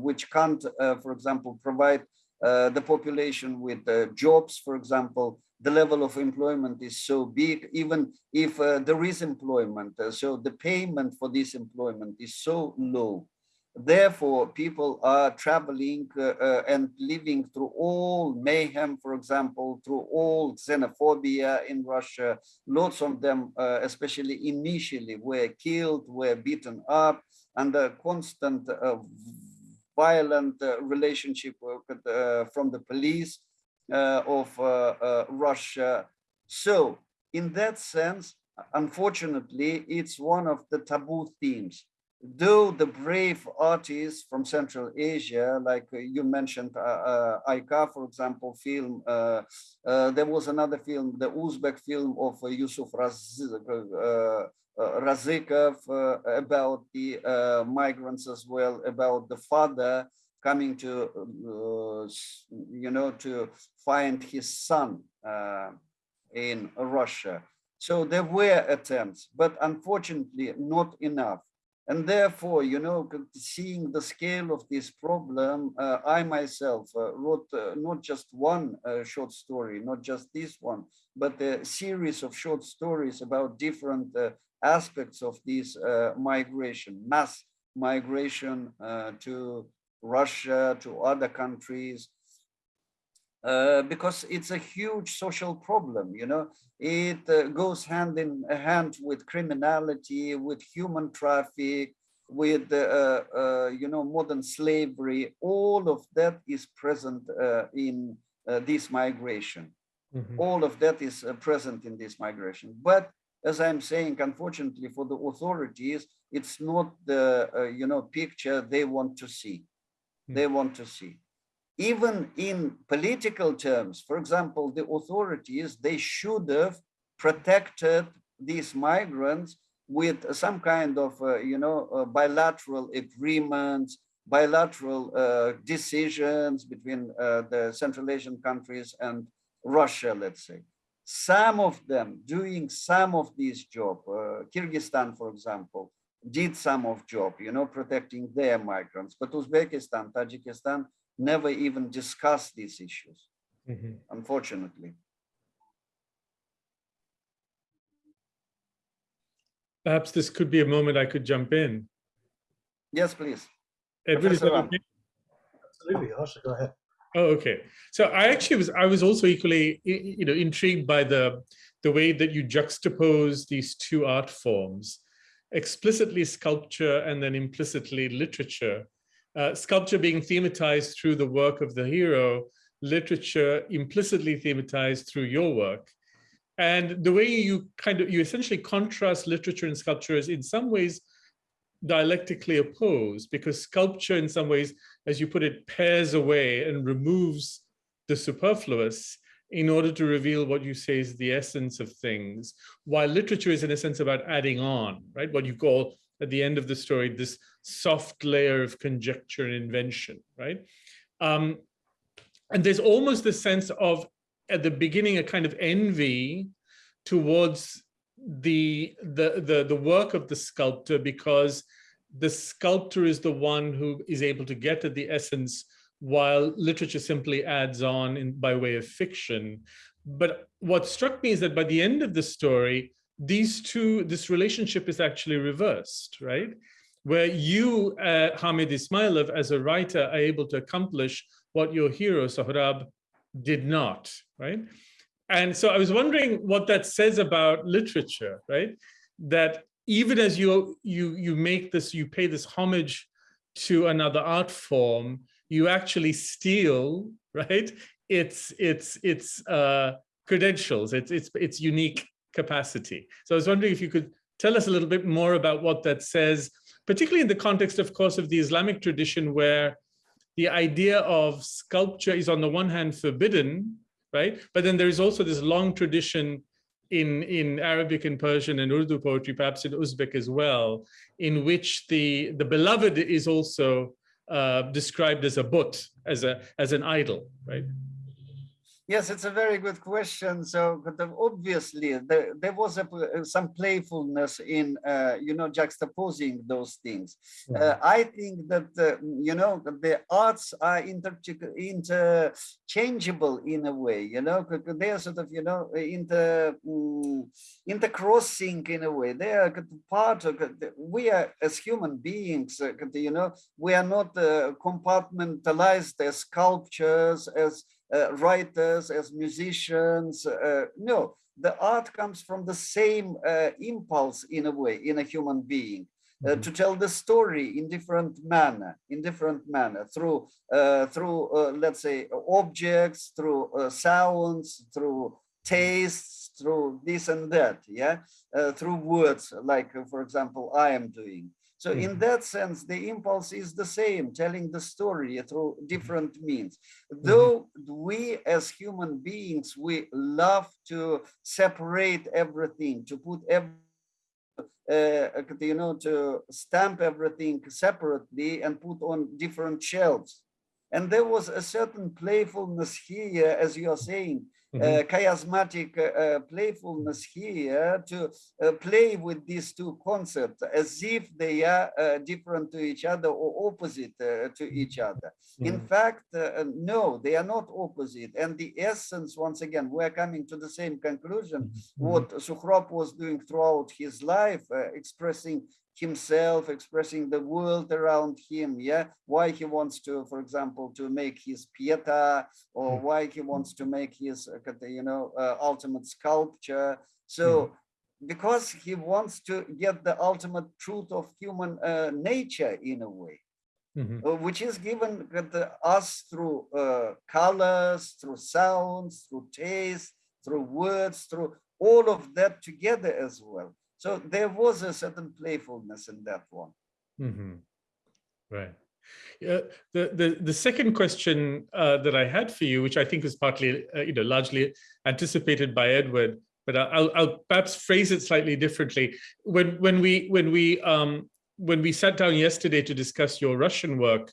which can't, for example, provide the population with jobs, for example, the level of employment is so big, even if uh, there is employment. Uh, so the payment for this employment is so low. Therefore, people are traveling uh, uh and living through all mayhem, for example, through all xenophobia in Russia. Lots of them, uh, especially initially, were killed, were beaten up, and a constant uh, violent relationship from the police Uh, of uh, uh, Russia. So in that sense, unfortunately, it's one of the taboo themes. Though the brave artists from Central Asia, like you mentioned, uh, uh Aika, for example, film, uh, there was another film, the Uzbek film of Yusuf Raz Razikov about the migrants as well, about the father coming to, uh, you know, to find his son uh, in Russia. So there were attempts, but unfortunately not enough. And therefore, you know, seeing the scale of this problem, uh, I myself uh, wrote uh, not just one uh, short story, not just this one, but a series of short stories about different uh, aspects of this uh, migration, mass migration to Russia, to other countries, uh, because it's a huge social problem, you know, it uh, goes hand in hand with criminality, with human traffic, with, uh, uh you know, modern slavery, all of that is present uh, in uh, this migration. Mm -hmm. All of that is present in this migration. But as I'm saying, unfortunately for the authorities, it's not the, you know, picture they want to see they want to see. Even in political terms, for example, the authorities, they should have protected these migrants with some kind of, uh, you know, uh, bilateral agreements, bilateral uh, decisions between uh, the Central Asian countries and Russia, let's say. Some of them doing some of these jobs, uh, Kyrgyzstan, for example, did some of job, you know, protecting their migrants. But Uzbekistan, Tajikistan never even discussed these issues, mm -hmm. unfortunately. Perhaps this could be a moment I could jump in. Yes, please. Edward, is that okay? Absolutely, Harsha, go ahead. Oh, okay. So I actually was I was also equally you know intrigued by the the way that you juxtapose these two art forms, explicitly sculpture and then implicitly literature. Uh, sculpture being thematized through the work of the hero, literature implicitly thematized through your work. And the way you kind of you essentially contrast literature and sculpture is in some ways dialectically opposed because sculpture in some ways as you put it, pares away and removes the superfluous in order to reveal what you say is the essence of things, while literature is in a sense about adding on, right? What you call at the end of the story, this soft layer of conjecture and invention, right? Um, and there's almost the sense of, at the beginning, a kind of envy towards the, the, the, the work of the sculptor because the sculptor is the one who is able to get at the essence while literature simply adds on in, by way of fiction. But what struck me is that by the end of the story, these two, this relationship is actually reversed, right? Where you, uh, Hamid Ismailov, as a writer, are able to accomplish what your hero, Sohrab, did not, right? And so I was wondering what that says about literature, right? That even as you you you make this, you pay this homage to another art form, you actually steal, right? It's it's it's uh, credentials, it's it's it's unique capacity. So I was wondering if you could tell us a little bit more about what that says, particularly in the context, of course, of the Islamic tradition, where the idea of sculpture is on the one hand forbidden, right? But then there is also this long tradition in, in Arabic and Persian and Urdu poetry, perhaps in Uzbek as well, in which the, the beloved is also uh, described as a but, as, a, as an idol, right? Yes, it's a very good question. So obviously there, there was a, some playfulness in, uh, you know, juxtaposing those things. Uh, I think that, uh, you know, the arts are inter interchangeable in a way, you know, they are sort of, you know, inter, mm, intercrossing in a way. They are part of, we are as human beings, uh, you know, we are not uh, compartmentalized as sculptures, as uh, writers, as musicians. Uh, no, the art comes from the same uh, impulse in a way, in a human being. Uh, Mhm. to tell the story in different manner, in different manner, through uh, through uh, let's say objects, through uh, sounds, through tastes, through this and that, yeah, uh, through words, like for example, I am doing. So in Mhm. that sense, the impulse is the same, telling the story through different means. Though we as human beings, we love to separate everything, to put every uh, you know, to stamp everything separately and put on different shelves. And there was a certain playfulness here, as you are saying, Mhm. uh, chiasmatic uh, uh, playfulness here to uh, play with these two concepts as if they are uh, different to each other or opposite uh, to each other. In Mhm. fact, uh, no, they are not opposite. And the essence, once again, we're coming to the same conclusion Mhm. what Sukhrop was doing throughout his life, uh, expressing himself, expressing the world around him, yeah, why he wants to, for example, to make his Pieta, or Mm. why he wants to make his, uh, you know, uh, ultimate sculpture. So, because he wants to get the ultimate truth of human uh, nature in a way Mhm. uh, which is given uh, the- us through uh, colors, through sounds, through taste, through words, through all of that together as well. So there was a certain playfulness in that one. Mhm. Right. Yeah, the, the, the second question uh, that I had for you, which I think was partly, uh, you know, largely anticipated by Edward, but I'll, I'll perhaps phrase it slightly differently. When, when we, when we, um, when we sat down yesterday to discuss your Russian work,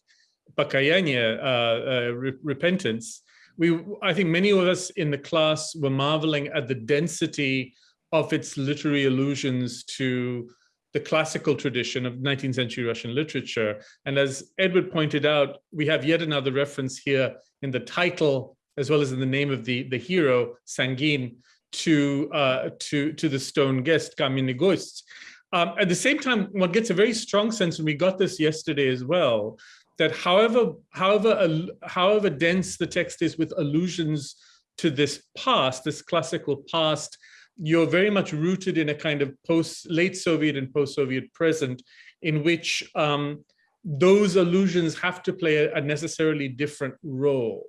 Pakayanya, uh, uh, Re- Repentance, we, I think many of us in the class were marveling at the density of its literary allusions to the classical tradition of 19th century Russian literature. And as Edward pointed out, we have yet another reference here in the title, as well as in the name of the, the hero, Sangin, to, uh, to, to the stone guest, Kamenny Gost. Um, at the same time, one gets a very strong sense, and we got this yesterday as well, that however, however, however dense the text is with allusions to this past, this classical past, you're very much rooted in a kind of post late Soviet and post-Soviet present in which um, those allusions have to play a, a necessarily different role,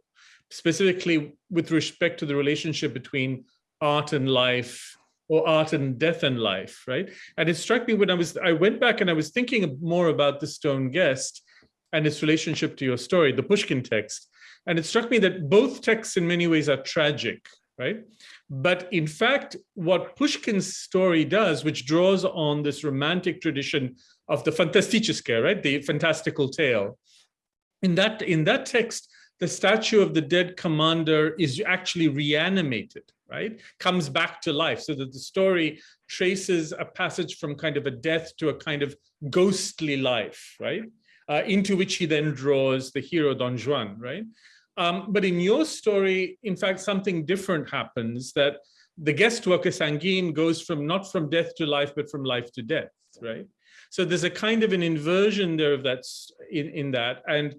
specifically with respect to the relationship between art and life or art and death and life, right? And it struck me when I was, I went back and I was thinking more about the stone guest and its relationship to your story, the Pushkin text. And it struck me that both texts in many ways are tragic, right? But in fact, what Pushkin's story does, which draws on this romantic tradition of the fantasticheske, right, the fantastical tale, in that, in that text, the statue of the dead commander is actually reanimated, right? Comes back to life so that the story traces a passage from kind of a death to a kind of ghostly life, right? Uh, into which he then draws the hero Don Juan, right? Um, but in your story, in fact, something different happens that the guest worker Sangin goes from not from death to life, but from life to death, right? So there's a kind of an inversion there of that's in, in that. And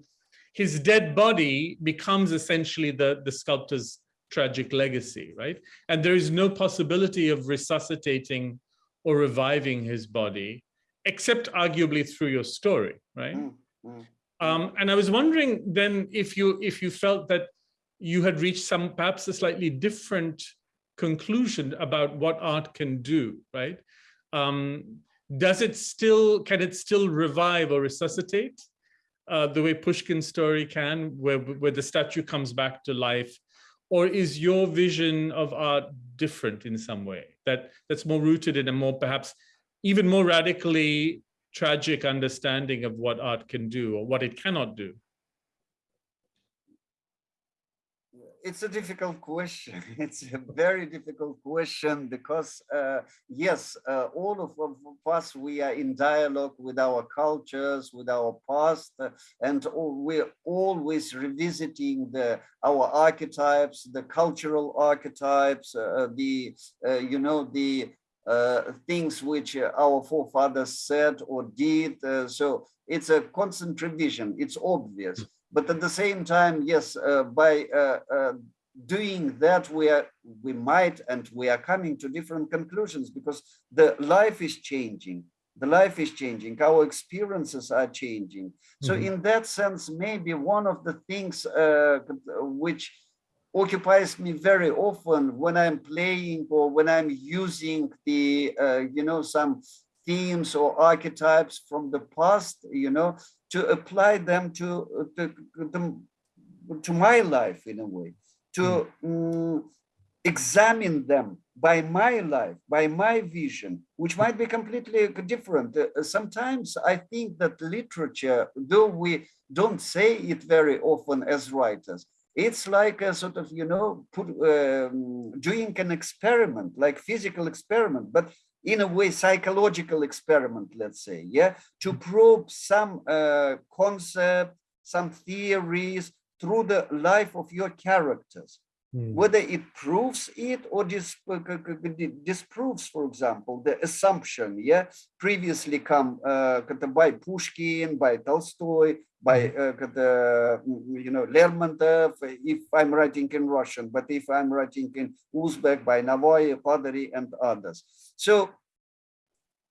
his dead body becomes essentially the, the sculptor's tragic legacy, right? And there is no possibility of resuscitating or reviving his body, except arguably through your story, right? Mm -hmm. Um, and I was wondering then if you if you felt that you had reached some perhaps a slightly different conclusion about what art can do, right? Um, does it still, can it still revive or resuscitate uh, the way Pushkin's story can, where, where the statue comes back to life? Or is your vision of art different in some way, that that's more rooted in a more perhaps even more radically tragic understanding of what art can do or what it cannot do? It's a difficult question. It's a very difficult question because, uh, yes, uh, all of, of, us, we are in dialogue with our cultures, with our past, uh, and all, we're always revisiting the our archetypes, the cultural archetypes, uh, the, uh, you know, the uh, things which uh, our forefathers said or did. Uh, so it's a constant revision, it's obvious. But at the same time, yes, by doing that we are we might and we are coming to different conclusions because the life is changing the life is changing our experiences are changing so mm -hmm. in that sense maybe one of the things uh, which occupies me very often when I'm playing or when I'm using the, uh, you know, some themes or archetypes from the past, you know, to apply them to, to, to, to my life in a way, to um, examine them by my life, by my vision, which might be completely different. Uh, sometimes I think that literature, though we don't say it very often as writers, it's like a sort of, you know, put, um, doing an experiment, like physical experiment, but in a way, psychological experiment, let's say, yeah, to probe some uh, concept, some theories through the life of your characters. Mm. Whether it proves it or dis disproves, for example, the assumption, yeah, previously come uh, by Pushkin, by Tolstoy, by hmm. uh, the, you know, Lermontov, if I'm writing in Russian, but if I'm writing in Uzbek, by Navoy, Padari, and others. So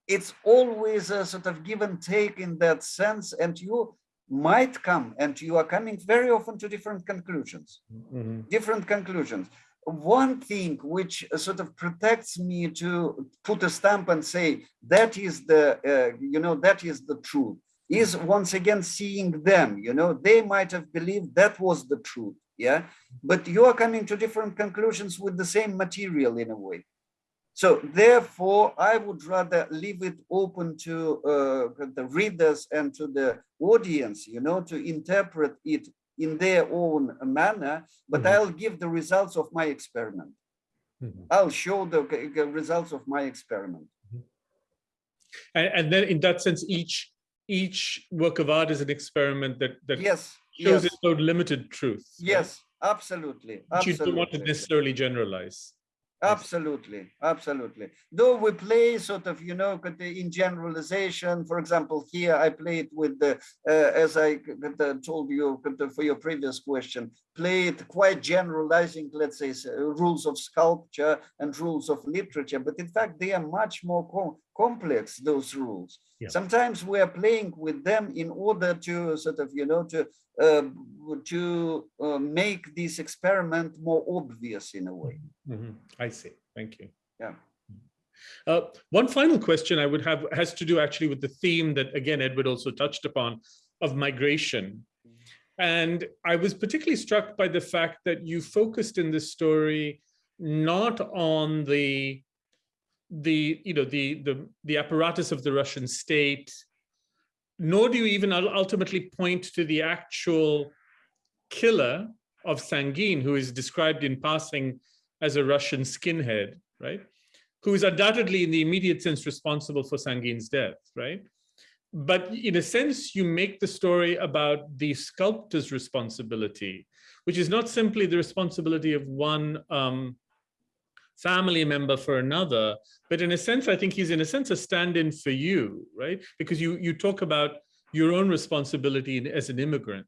it's always a sort of give and take in that sense, and you might come and you are coming very often to different conclusions. Mm -hmm. different conclusions. One thing which sort of protects me to put a stamp and say that is the uh, you know that is the truth is once again seeing them you know. They might have believed that was the truth yeah? But you are coming to different conclusions with the same material in a way so therefore, I would rather leave it open to uh, the readers and to the audience, you know, to interpret it in their own manner, but mm -hmm. I'll give the results of my experiment. Mm -hmm. I'll show the, the, results of my experiment. Mm -hmm. and, and, then in that sense, each each work of art is an experiment that, that yes, shows yes. its own limited truth. Yes, right? absolutely, absolutely. you don't want to necessarily generalize. Absolutely, absolutely. Though we play sort of, you know, in generalization, for example, here I played with the, uh, as I told you for your previous question, played quite generalizing, let's say, rules of sculpture and rules of literature, but in fact, they are much more com complex, those rules. Yeah. Sometimes we are playing with them in order to sort of, you know, to uh, to uh, make this experiment more obvious in a way. Mm -hmm. I see. Thank you. Yeah. Uh, one final question I would have has to do actually with the theme that again Edward also touched upon of migration. And I was particularly struck by the fact that you focused in this story not on the the you know the the the apparatus of the Russian state nor do you even ultimately point to the actual killer of Sangin, who is described in passing as a Russian skinhead, right? Who is undoubtedly in the immediate sense responsible for Sangin's death, right? But in a sense, you make the story about the sculptor's responsibility, which is not simply the responsibility of one um, family member for another. But in a sense, I think he's in a sense a stand-in for you, right? Because you you talk about your own responsibility as an immigrant.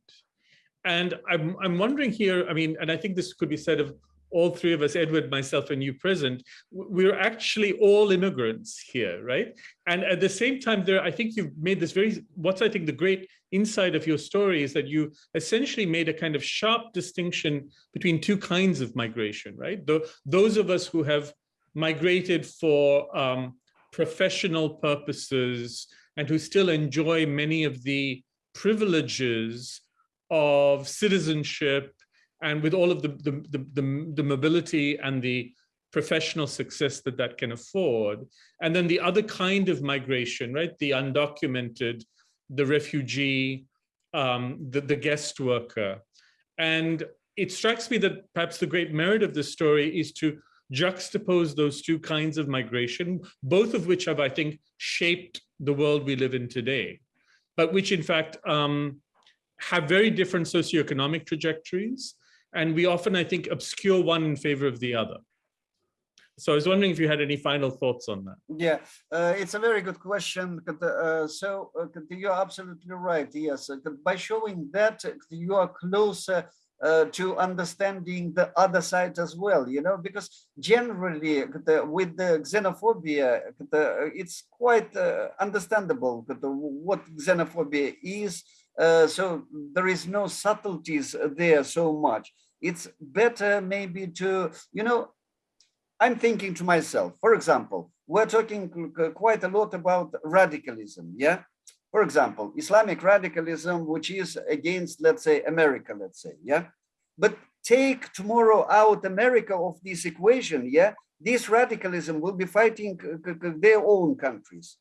And I'm, I'm wondering here, I mean, and I think this could be said of all three of us, Edward, myself, and you present, we're actually all immigrants here, right? And at the same time, there, I think you've made this very, what's I think the great insight of your story is that you essentially made a kind of sharp distinction between two kinds of migration, right? The, those of us who have migrated for um, professional purposes and who still enjoy many of the privileges of citizenship and with all of the, the, the, the, the mobility and the professional success that that can afford. And then the other kind of migration, right? The undocumented, the refugee, um, the, the guest worker. And it strikes me that perhaps the great merit of this story is to juxtapose those two kinds of migration, both of which have, I think, shaped the world we live in today, but which in fact um, have very different socioeconomic trajectories and we often, I think, obscure one in favor of the other. So I was wondering if you had any final thoughts on that. Yeah, uh, it's a very good question. Uh, so uh, you're absolutely right. Yes, uh, by showing that uh, you are closer uh, to understanding the other side as well, you know, because generally with the xenophobia, it's quite understandable what xenophobia is uh, so there is no subtleties there so much. It's better maybe to, you know, I'm thinking to myself, for example, we're talking quite a lot about radicalism, yeah? For example, Islamic radicalism, which is against, let's say, America, let's say, yeah? But take tomorrow out America of this equation, yeah? This radicalism will be fighting their own countries.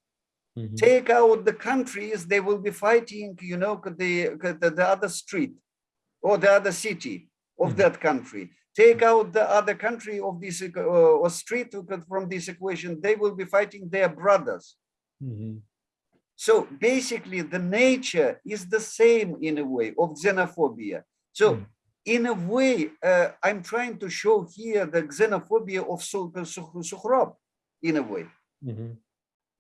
Mm -hmm. Take out the countries, they will be fighting, you know, the, the, the other street or the other city of mm -hmm. that country. Take out the other country of this uh, or street from this equation, they will be fighting their brothers. Mm -hmm. So basically the nature is the same in a way of xenophobia. So mm. in a way, uh, I'm trying to show here the xenophobia of Sukhrop in a way.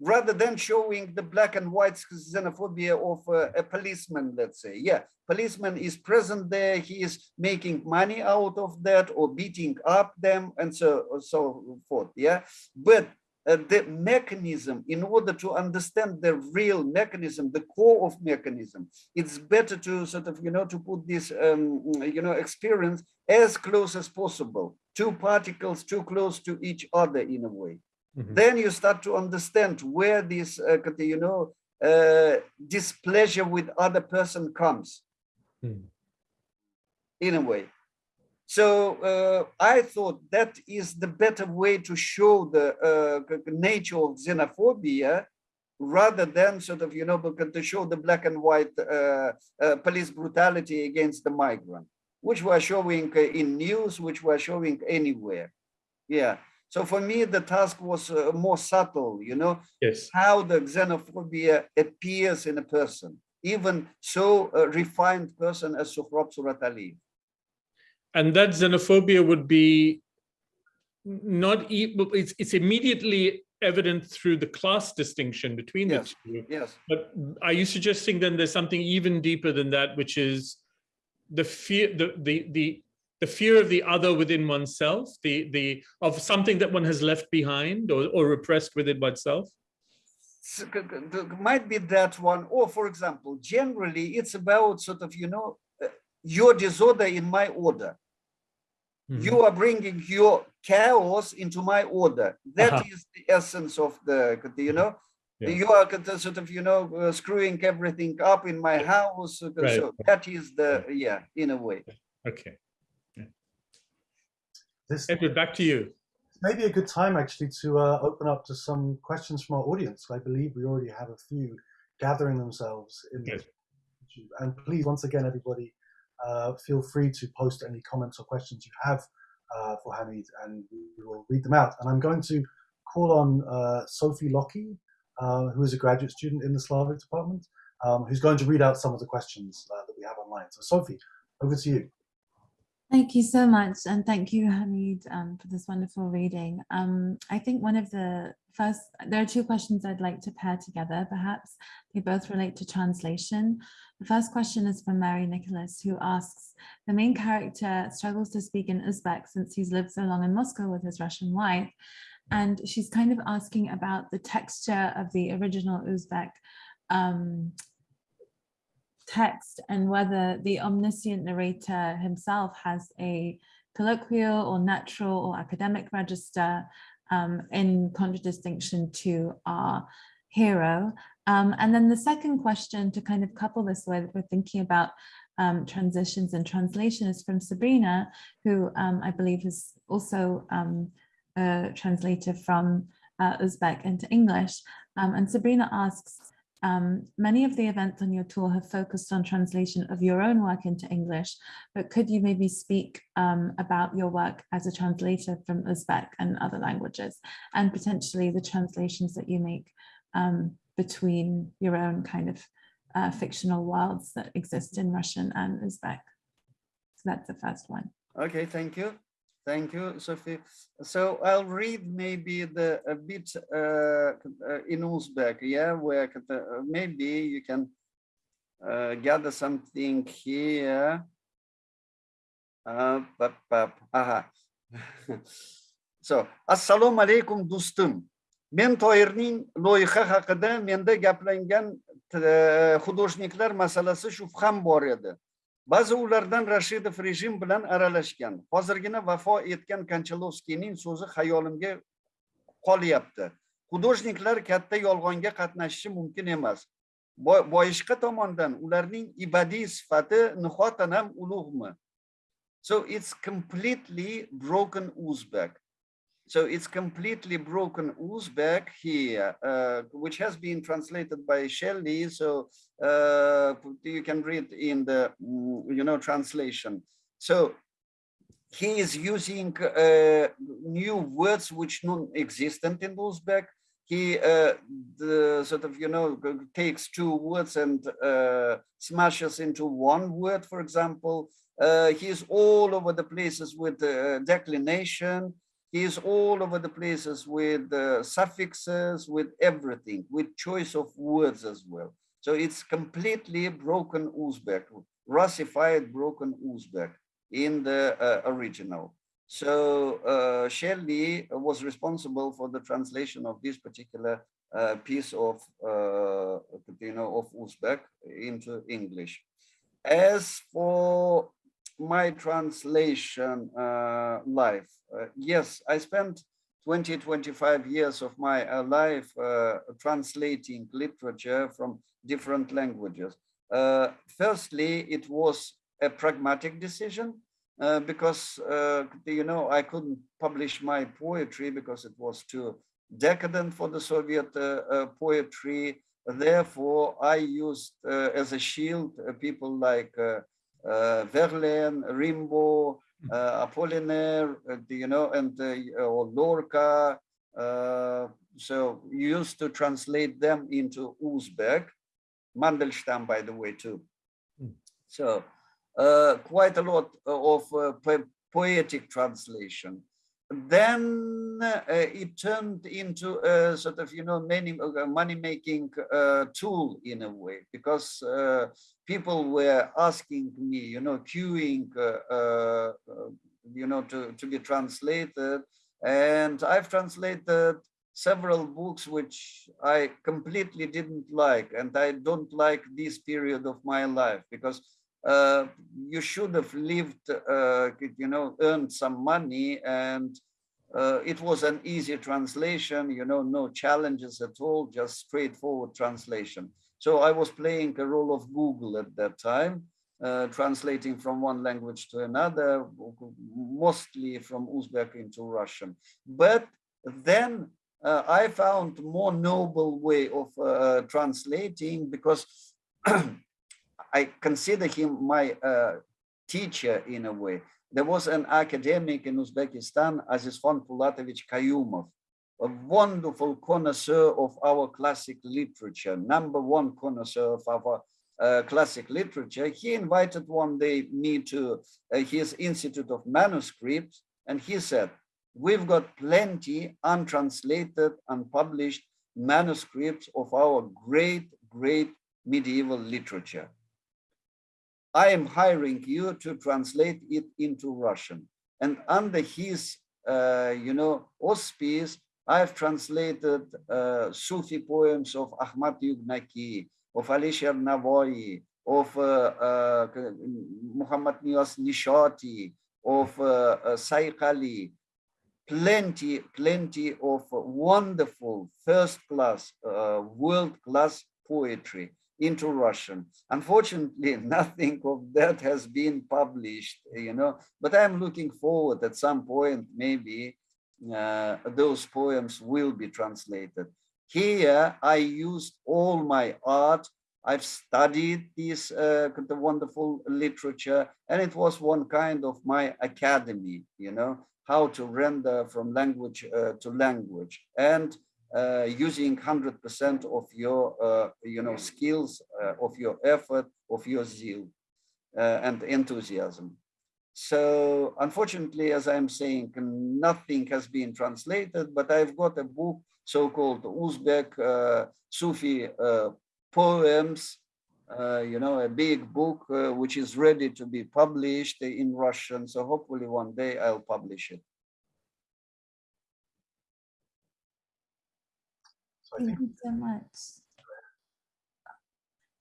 Rather than showing the black and white xenophobia of uh, a policeman, let's say. Yeah, policeman is present there, he is making money out of that or beating up them and so, so forth, yeah. But uh, the mechanism, in order to understand the real mechanism, the core of mechanism, it's better to sort of, you know, to put this, um, you know, experience as close as possible. Two particles too close to each other in a way. -hmm. Then you start to understand where this, uh, you know, uh, displeasure with other person comes. Mm. In a way. So uh, I thought that is the better way to show the uh, nature of xenophobia rather than sort of, you know, to show the black and white uh, uh, police brutality against the migrant, which we're showing in news, which we're showing anywhere. Yeah. So for me, the task was uh, more subtle, you know, yes. how the xenophobia appears in a person, even so a refined person as Sohrab Surat Ali. And that xenophobia would be not e- it's it's immediately evident through the class distinction between Yes. the two. Yes. But are you suggesting then there's something even deeper than that, which is the fear, the the the the fear of the other within oneself, the the of something that one has left behind or, or repressed within oneself? s- c- c- might be that one or for example generally it's about sort of you know uh, your disorder in my order Mhm. you are bringing your chaos into my order That is Uh-huh. the essence of the you know Yeah. you are sort of you know uh, screwing everything up in my house uh, Right. so that is the yeah in a way Okay, This Edward, back to you. may be a good time actually to uh, open up to some questions from our audience. I believe we already have a few gathering themselves in Good. YouTube. And please, once again, everybody, uh, feel free to post any comments or questions you have uh, for Hamid, and we will read them out. And I'm going to call on uh, Sophie Lockie, uh, who is a graduate student in the Slavic department, um, who's going to read out some of the questions uh, that we have online. So, Sophie, over to you. Thank you so much, and thank you, Hamid, um, for this wonderful reading. Um, I think one of the first, there are two questions I'd like to pair together, perhaps. They both relate to translation. The first question is from Mary Nicholas, who asks, the main character struggles to speak in Uzbek since he's lived so long in Moscow with his Russian wife. And she's kind of asking about the texture of the original Uzbek um, text and whether the omniscient narrator himself has a colloquial or natural or academic register um, in contradistinction to our hero. Um, and then the second question to kind of couple this with, we're thinking about um, transitions and translation is from Sabrina, who um, I believe is also um, a translator from uh, Uzbek into English. Um, and Sabrina asks, um, many of the events on your tour have focused on translation of your own work into English, but could you maybe speak um, about your work as a translator from Uzbek and other languages, and potentially the translations that you make um, between your own kind of uh, fictional worlds that exist in Russian and Uzbek? So that's the first one. Okay, thank you. Thank you, Sophie. So I'll read maybe the a bit uh, in Uzbek, yeah, where uh, maybe you can uh, gather something here. Pap, pap, aha. so, assalomu alaykum do'stim. Men Toyirning loyiha haqida menda gaplangan hudojniklar masalasi shubham bor edi. Ba'zi ulardan Rashidov rejim bilan aralashgan. Hozirgina vafo etgan Konchalovskiyning so'zi xayolimga qolyapti. Hudojniklar katta yolg'onga qatnashishi mumkin emas. Boyishqa tomondan ularning ibadiy sifati nihoyatan ham ulug'mi? So it's completely broken Uzbek. So it's completely broken Uzbek here, uh, which has been translated by Shelley. So uh, you can read in the, mm, you know, translation. So he is using uh, new words which non-existent in Uzbek. He uh, the sort of, you know, takes two words and uh, smashes into one word, for example. Uh, he's all over the places with uh, declination. He's all over the places with uh, suffixes, with everything, with choice of words as well. So it's completely broken Uzbek, Russified broken Uzbek in the uh, original. So uh, Shelley was responsible for the translation of this particular uh, piece of, uh, you know, of Uzbek into English. As for my translation uh, life, uh, yes, I spent 20, 25 years of my uh, life uh, translating literature from different languages. Uh, firstly, it was a pragmatic decision because, you know, I couldn't publish my poetry because it was too decadent for the Soviet poetry. Therefore, I used as a shield people like Verlaine, Rimbaud, uh, Apollinaire, uh, you know, and uh, or Lorca. Uh, so used to translate them into Uzbek, Mandelstam, by the way, too. Mm. So uh, quite a lot of uh, po- poetic translation. Then uh, it turned into a sort of, you know, many, uh, money-making uh, tool in a way, because uh, people were asking me, you know, queuing, uh, uh, you know, to, to be translated. And I've translated several books which I completely didn't like, and I don't like this period of my life because uh, you should have lived, uh, you know, earned some money and uh, it was an easy translation, you know, no challenges at all, just straightforward translation. So I was playing a role of Google at that time, uh, translating from one language to another, mostly from Uzbek into Russian. But then uh, I found more noble way of translating because I consider him my uh, teacher in a way. There was an academic in Uzbekistan, Azizxon Pulatovich Kayumov, a wonderful connoisseur of our classic literature, number one connoisseur of our uh, classic literature. He invited one day me to uh, his Institute of Manuscripts, and he said, we've got plenty untranslated, unpublished manuscripts of our great, great medieval literature. I am hiring you to translate it into Russian. And under his, uh, you know, auspice, I've translated uh, Sufi poems of Ahmad Yugnaki, of Ali Navoi, of uh, uh, Muhammad Nias Nishati, of uh, uh, Ali, plenty, plenty of wonderful first class, uh, world class poetry into Russian. Unfortunately, nothing of that has been published, you know, but I'm looking forward at some point, maybe uh, those poems will be translated. Here, I used all my art. I've studied this uh, wonderful literature, and it was one kind of my academy, you know, how to render from language uh, to language. And uh, using 100% of your, uh, you know, skills, uh, of your effort, of your zeal and enthusiasm. So unfortunately, as I'm saying, nothing has been translated, but I've got a book, so-called Uzbek uh, Sufi uh, poems, uh, you know, a big book, which is ready to be published in Russian. So hopefully one day I'll publish it. Thank you so much.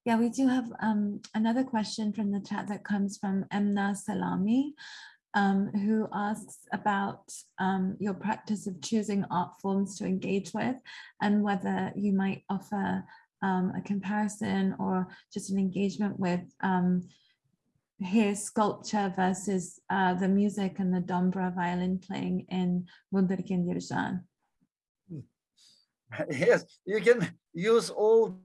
Yeah, we do have um, another question from the chat that comes from Emna Salami, um, who asks about um, your practice of choosing art forms to engage with and whether you might offer um, a comparison or just an engagement with um, here sculpture versus uh, the music and the dombra violin playing in Wunderkind Erzhan. yes, you can use all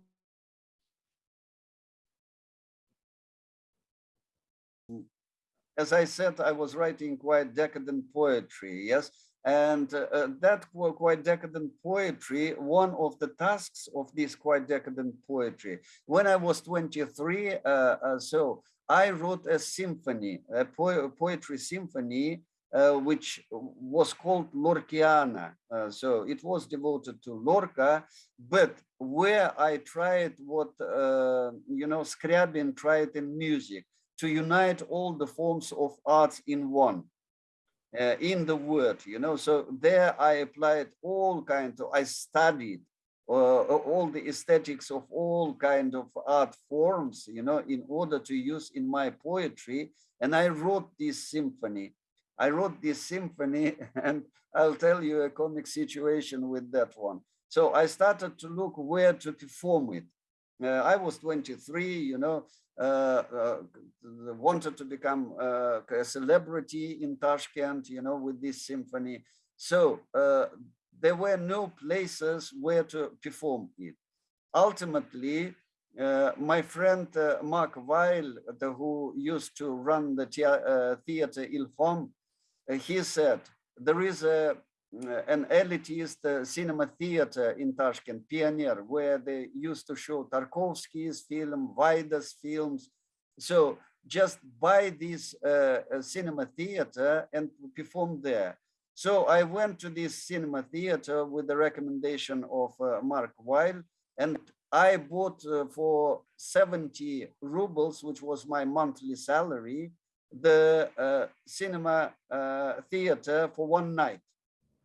as I said, I was writing quite decadent poetry, yes, and uh, uh that quite decadent poetry, one of the tasks of this quite decadent poetry, when I was 23, uh, uh, so I wrote a symphony, a po poetry symphony uh, which was called Lorkiana. Uh, so it was devoted to Lorca, but where I tried what, uh, you know, Scriabin tried in music, to unite all the forms of arts in one. Uh, in the word, you know, so there I applied all kinds of, I studied uh, all the aesthetics of all kind of art forms, you know, in order to use in my poetry. And I wrote this symphony. I wrote this symphony and I'll tell you a comic situation with that one. So I started to look where to perform it. Uh, I was 23, you know, uh, uh, wanted to become uh, a celebrity in Tashkent, you know, with this symphony. So uh, there were no places where to perform it. Ultimately, uh, my friend Mark Weil, the, who used to run the theater Ilhom, he said, there is a, uh, an elitist uh, cinema theater in Tashkent, Pioneer, where they used to show Tarkovsky's film, Wajda's films. So just buy this uh, cinema theater and perform there. So I went to this cinema theater with the recommendation of uh, Mark Weil, and I bought uh, for 70 rubles, which was my monthly salary, the uh, cinema uh, theater for one night.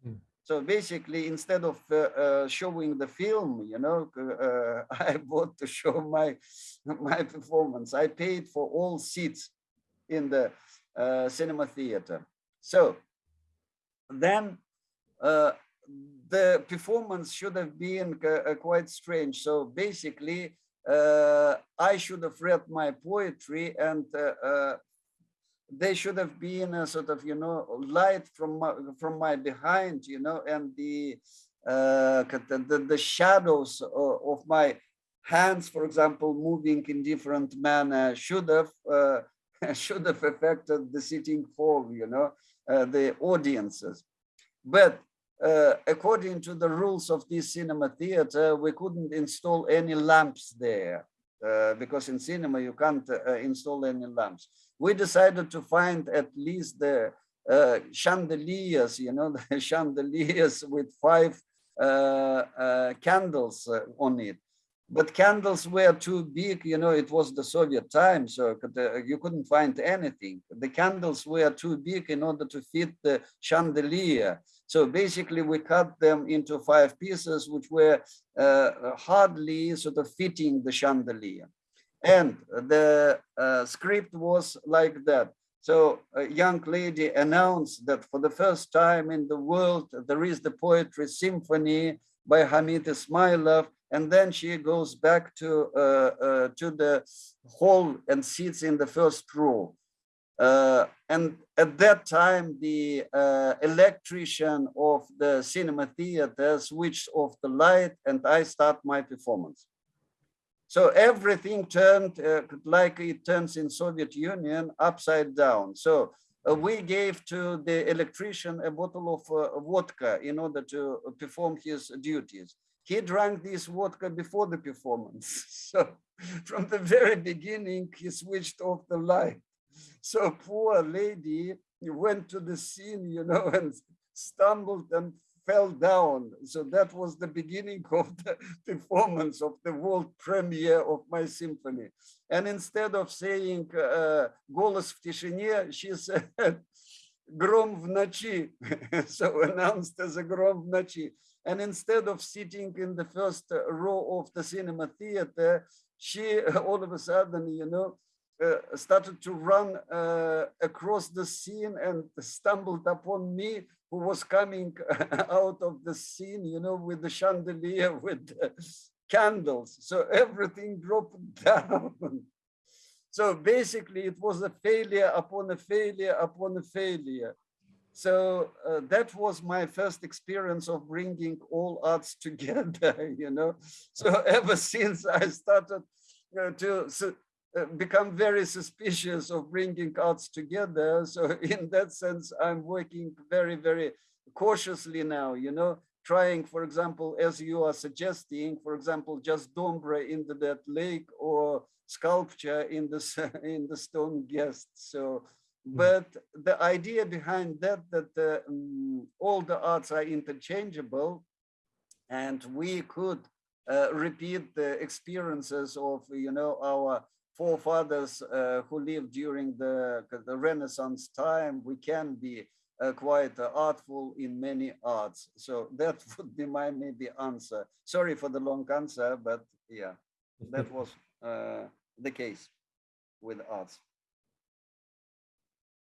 Mm. So basically, instead of uh, uh, showing the film, you know, uh, I bought to show my my performance. I paid for all seats in the uh, cinema theater. So then uh, the performance should have been uh, quite strange. So basically, uh, I should have read my poetry and they should have been a sort of, you know, light from my, from my behind, you know, and the, uh, the, the shadows of, of my hands, for example, moving in different manner should have uh, should have affected the sitting form, you know, uh, the audiences. But uh, according to the rules of this cinema theater, we couldn't install any lamps there uh, because in cinema you can't uh, install any lamps. We decided to find at least the uh, chandeliers, you know, the chandeliers with five uh, uh, candles on it. But candles were too big, you know, it was the Soviet time, so you couldn't find anything. The candles were too big in order to fit the chandelier. So basically we cut them into five pieces, which were uh, hardly sort of fitting the chandelier. And the uh, script was like that. So a young lady announced that for the first time in the world, there is the poetry symphony by Hamid Ismailov. And then she goes back to, uh, uh, to the hall and sits in the first row. Uh, and at that time, the uh, electrician of the cinema theater switched off the light and I start my performance. So everything turned uh, like it turns in Soviet Union upside down. So uh, we gave to the electrician a bottle of uh, vodka in order to perform his duties. He drank this vodka before the performance. So from the very beginning, he switched off the light. So poor lady went to the scene, you know, and stumbled and fell down. So that was the beginning of the performance of the world premiere of my symphony. And instead of saying uh, «Голос в тишине», she said «Гром в ночи», so announced as a «Гром в ночи». And instead of sitting in the first row of the cinema theater, she all of a sudden, you know, uh, started to run uh, across the scene and stumbled upon me who was coming out of the scene, you know, with the chandelier, with the candles. So everything dropped down. so basically it was a failure upon a failure upon a failure. So uh, that was my first experience of bringing all arts together, you know. So ever since I started uh, to uh, become very suspicious of bringing arts together. So in that sense, I'm working very, very cautiously now, you know, trying, for example, as you are suggesting, for example, just dombra the, that lake or sculpture in the, in the stone guest. So, hmm. but the idea behind that, that uh, um, all the arts are interchangeable and we could uh, repeat the experiences of, you know, our forefathers uh, who lived during the, the Renaissance time, we can be uh, quite uh, artful in many arts. So that would be my maybe answer. Sorry for the long answer, but yeah, that was uh, the case with arts.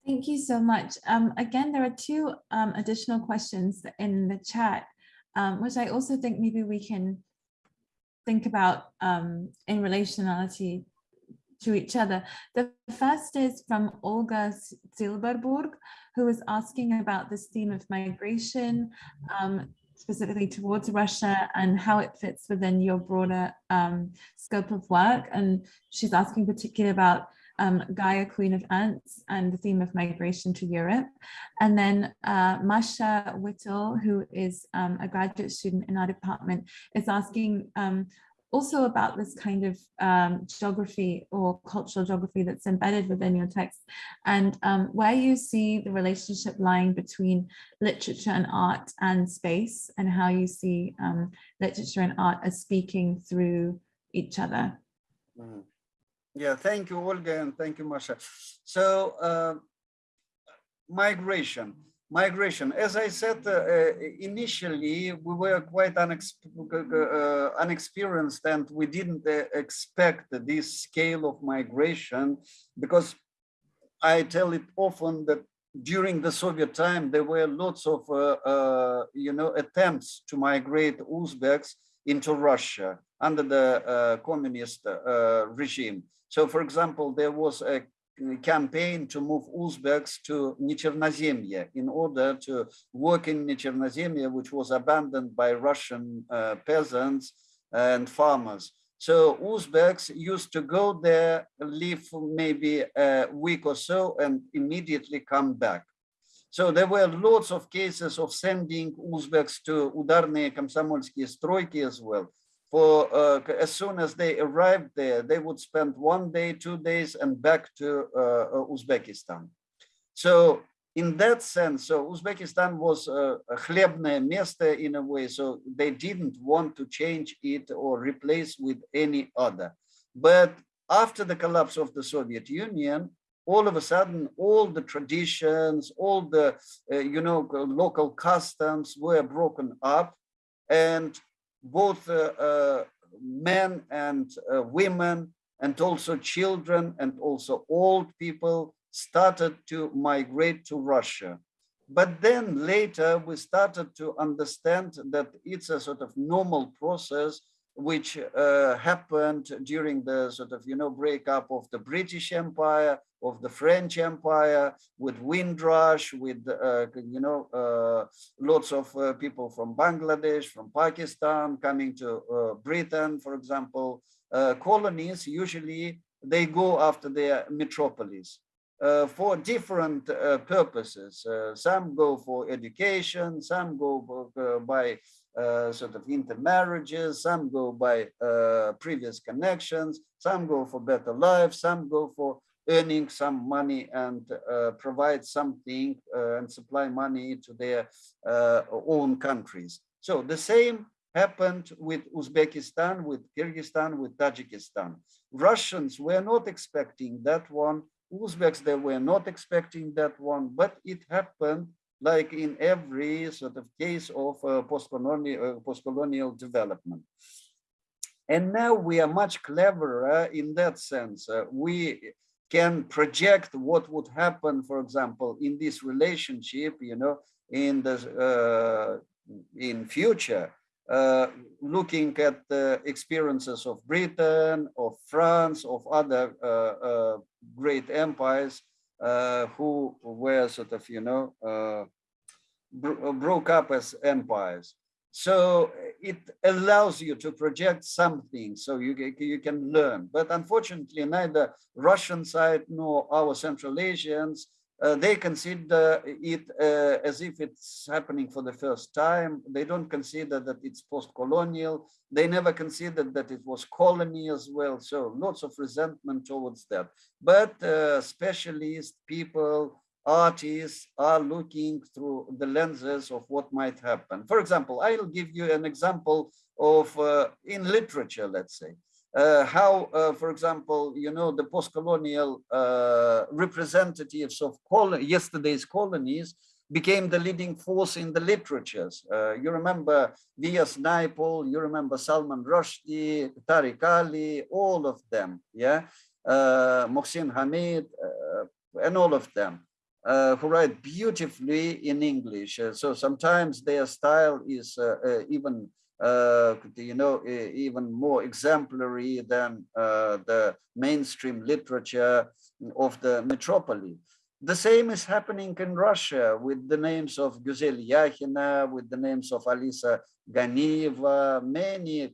Thank you so much. Um, again, there are two um, additional questions in the chat, um, which I also think maybe we can think about um, in relationality to each other. The first is from Olga Silberburg, who is asking about this theme of migration, um, specifically towards Russia and how it fits within your broader um, scope of work. And she's asking particularly about um, Gaia, Queen of Ants, and the theme of migration to Europe. And then uh, Masha Whittle, who is um, a graduate student in our department, is asking um, also about this kind of um, geography or cultural geography that's embedded within your text and um, where you see the relationship lying between literature and art and space and how you see um, literature and art as speaking through each other. Mm. Yeah, thank you, Olga, and thank you, Masha. So, uh, migration migration. As I said, uh, uh, initially we were quite unex uh, unexperienced and we didn't uh, expect this scale of migration because I tell it often that during the Soviet time, there were lots of, uh, uh, you know, attempts to migrate Uzbeks into Russia under the communist regime. So, for example, there was a campaign to move Uzbeks to Nechernozemye in order to work in Nechernozemye, which was abandoned by Russian uh, peasants and farmers. So Uzbeks used to go there, live maybe a week or so, and immediately come back. So there were lots of cases of sending Uzbeks to Udarne Komsomolsky Stroiki as well for uh, as soon as they arrived there, they would spend one day, two days, and back to uh, uh, Uzbekistan. So in that sense, so Uzbekistan was a, a хлебное место in a way, so they didn't want to change it or replace with any other. But after the collapse of the Soviet Union, all of a sudden, all the traditions, all the, uh, you know, local customs were broken up and both uh, uh, men and uh, women and also children and also old people started to migrate to Russia. But then later we started to understand that it's a sort of normal process which uh, happened during the sort of, you know, breakup of the British Empire, of the French Empire, with Windrush, with, uh, you know, uh, lots of uh, people from Bangladesh, from Pakistan, coming to uh, Britain, for example. Uh, colonies, usually they go after their metropolis. for different purposes. some go for education, some go by uh, sort of intermarriages, some go by uh, previous connections, some go for better life, some go for earning some money and uh, provide something uh, and supply money to their uh, own countries. So the same happened with Uzbekistan, with Kyrgyzstan, with Tajikistan. Russians were not expecting that one. Uzbeks, they were not expecting that one, but it happened like in every sort of case of uh, post-colonial uh, post-colonial development. And now we are much cleverer in that sense. Uh, we can project what would happen, for example, in this relationship, you know, in the uh, in future, uh, looking at the experiences of Britain, of France, of other uh, great empires, uh, who were sort of, you know, uh, bro broke up as empires. So it allows you to project something so you, you can learn. But unfortunately, neither Russian side nor our Central Asians uh, they consider it uh, as if it's happening for the first time. They don't consider that it's post-colonial. They never considered that it was colony as well. So lots of resentment towards that. But uh, specialists, people, artists are looking through the lenses of what might happen. For example, I'll give you an example of uh, in literature, let's say how, uh, for example, you know, the post-colonial uh, representatives of col yesterday's colonies became the leading force in the literatures. Uh, you remember V.S. Naipaul, you remember Salman Rushdie, Tariq Ali, all of them, yeah? Uh, Mohsin Hamid, uh, and all of them. Uh, who write beautifully in English. Uh, so sometimes their style is uh, even uh, you know, even more exemplary than uh, the mainstream literature of the metropolis. The same is happening in Russia with the names of Güzel Yakhina, with the names of Alisa Ganieva, many,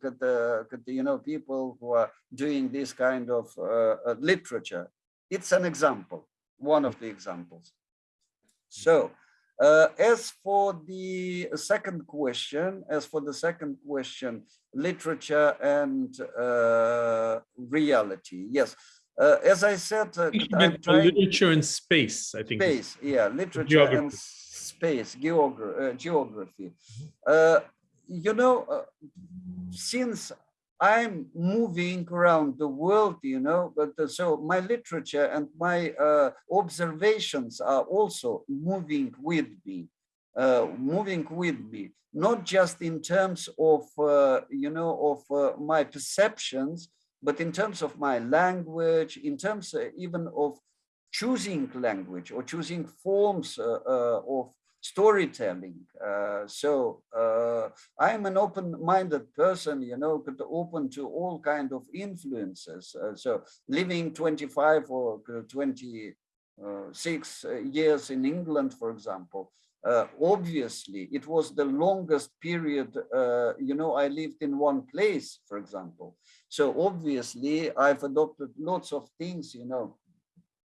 you know, people who are doing this kind of uh, uh, literature. It's an example, one of the examples. So Uh, as for the second question, as for the second question, literature and uh, reality, yes. Uh, as I said, uh, literature and space, I think. space, yeah, literature Geography. and space, geogra uh, geography. Uh, you know, uh, since I'm moving around the world, you know, but so my literature and my uh, observations are also moving with me, uh, moving with me, not just in terms of, uh, you know, of uh, my perceptions, but in terms of my language, in terms uh, even of choosing language or choosing forms uh, of storytelling. Uh, so uh, I'm an open-minded person, you know, open to all kind of influences. Uh, so living 25 or 26 uh, years in England, for example, uh, obviously it was the longest period, uh, you know, I lived in one place, for example. So obviously I've adopted lots of things, you know,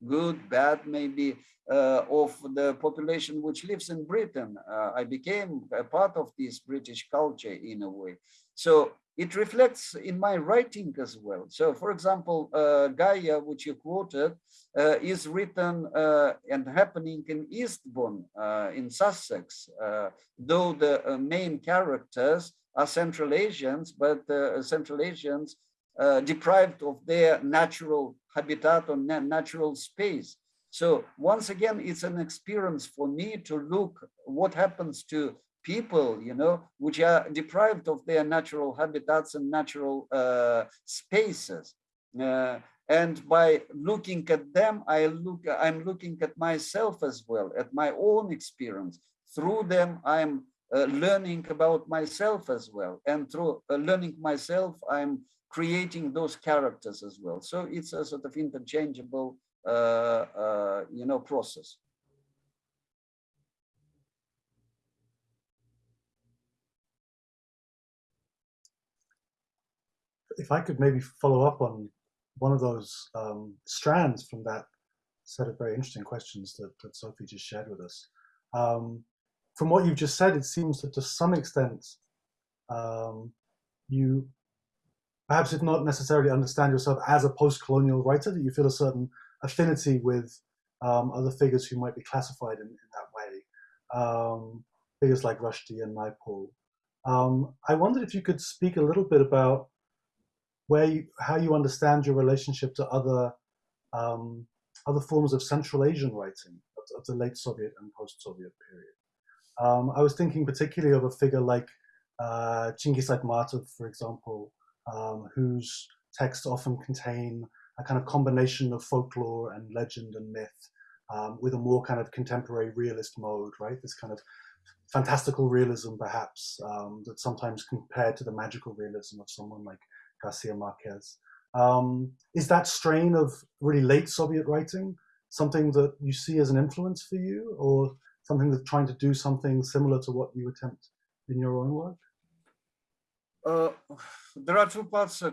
good, bad, maybe, uh, of the population which lives in Britain. Uh, I became a part of this British culture in a way. So it reflects in my writing as well. So for example, uh, Gaia, which you quoted, uh, is written uh, and happening in Eastbourne uh, in Sussex, though the main characters are Central Asians, but Central Asians deprived of their natural habitat or natural space. So once again, it's an experience for me to look what happens to people, you know, which are deprived of their natural habitats and natural uh, spaces. Uh, and by looking at them, I look, I'm looking at myself as well, at my own experience. Through them, I'm uh, learning about myself as well. And through uh, learning myself, I'm creating those characters as well. So it's a sort of interchangeable you know, process. If I could maybe follow up on one of those um, strands from that set of very interesting questions that, that Sophie just shared with us. Um, from what you've just said, it seems that to some extent um, you perhaps did not necessarily understand yourself as a post-colonial writer, that you feel a certain affinity with um, other figures who might be classified in, in that way, um, figures like Rushdie and Naipaul. Um, I wondered if you could speak a little bit about where you, how you understand your relationship to other um, other forms of Central Asian writing of, of the late Soviet and post-Soviet period. Um, I was thinking particularly of a figure like uh, Chingiz Aytmatov, for example, um, whose texts often contain a kind of combination of folklore and legend and myth um, with a more kind of contemporary realist mode, right? This kind of fantastical realism, perhaps, um, that's sometimes compared to the magical realism of someone like Garcia Marquez. Um, is that strain of really late Soviet writing something that you see as an influence for you or something that's trying to do something similar to what you attempt in your own work? Uh, there are two parts uh,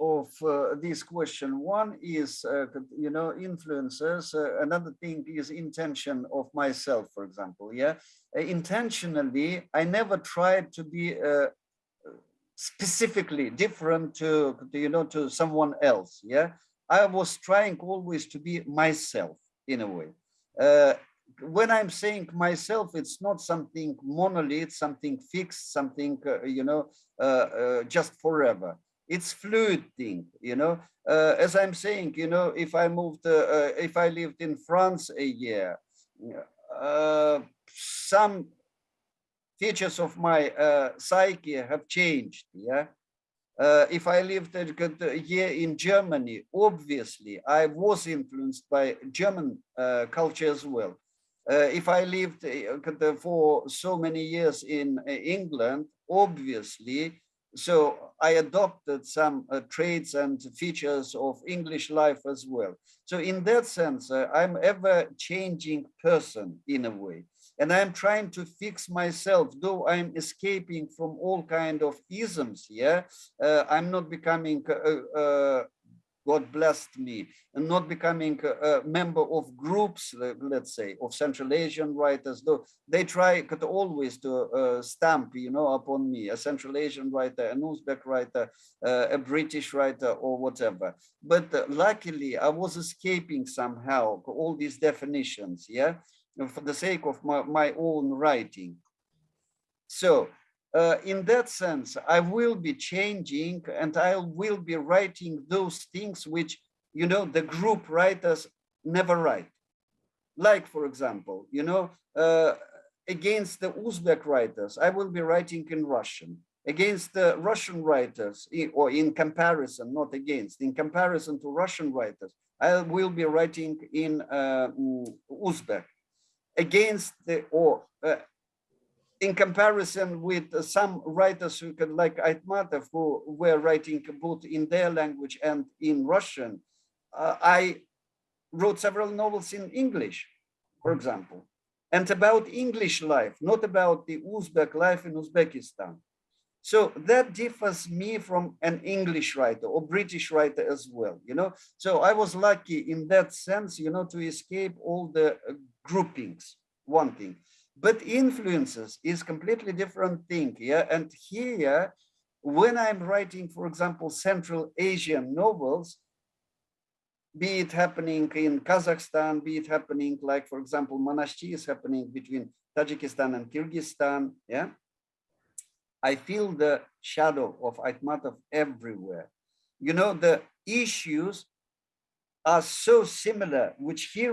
of uh, this question. One is, uh, you know, influences. Uh, another thing is intention of myself, for example. Yeah, uh, intentionally, I never tried to be specifically different to, you know, to someone else. Yeah, I was trying always to be myself in a way when I'm saying myself, it's not something monolith, something fixed, something, uh, you know, uh, uh, just forever. It's fluid thing, you know. Uh, as I'm saying, you know, if I moved, uh, uh, if I lived in France a year, some features of my psyche have changed, yeah. if I lived a year in Germany, obviously I was influenced by German culture as well uh, if I lived uh, for so many years in uh, England, obviously, so I adopted some uh, traits and features of English life as well. So in that sense, uh, I'm ever changing person in a way. And I'm trying to fix myself, though I'm escaping from all kind of isms. Yeah, uh, I'm not becoming God blessed me, and not becoming a, member of groups, let's say, of Central Asian writers, though they try could always to uh, stamp, you know, upon me, a Central Asian writer, an Uzbek writer, uh, a British writer, or whatever. But uh, luckily, I was escaping somehow all these definitions, yeah, for the sake of my, my own writing. So uh, in that sense, I will be changing and I will be writing those things which, you know, the group writers never write. Like, for example, you know, uh, against the Uzbek writers, I will be writing in Russian. Against the Russian writers, or in comparison, not against, in comparison to Russian writers, I will be writing in uh, mm, Uzbek. Against the, or uh, in comparison with some writers who could like Aitmatov who were writing both in their language and in Russian, uh, I wrote several novels in English, for example, and about English life, not about the Uzbek life in Uzbekistan. So that differs me from an English writer or British writer as well, you know. So I was lucky in that sense, you know, to escape all the uh, groupings, one thing but influences is completely different thing yeah? And here when i'm writing for example central asian novels be it happening in kazakhstan be it happening like for example Manaschi is happening between tajikistan and kyrgyzstan yeah? I feel the shadow of Aitmatov everywhere. You know the issues are so similar which he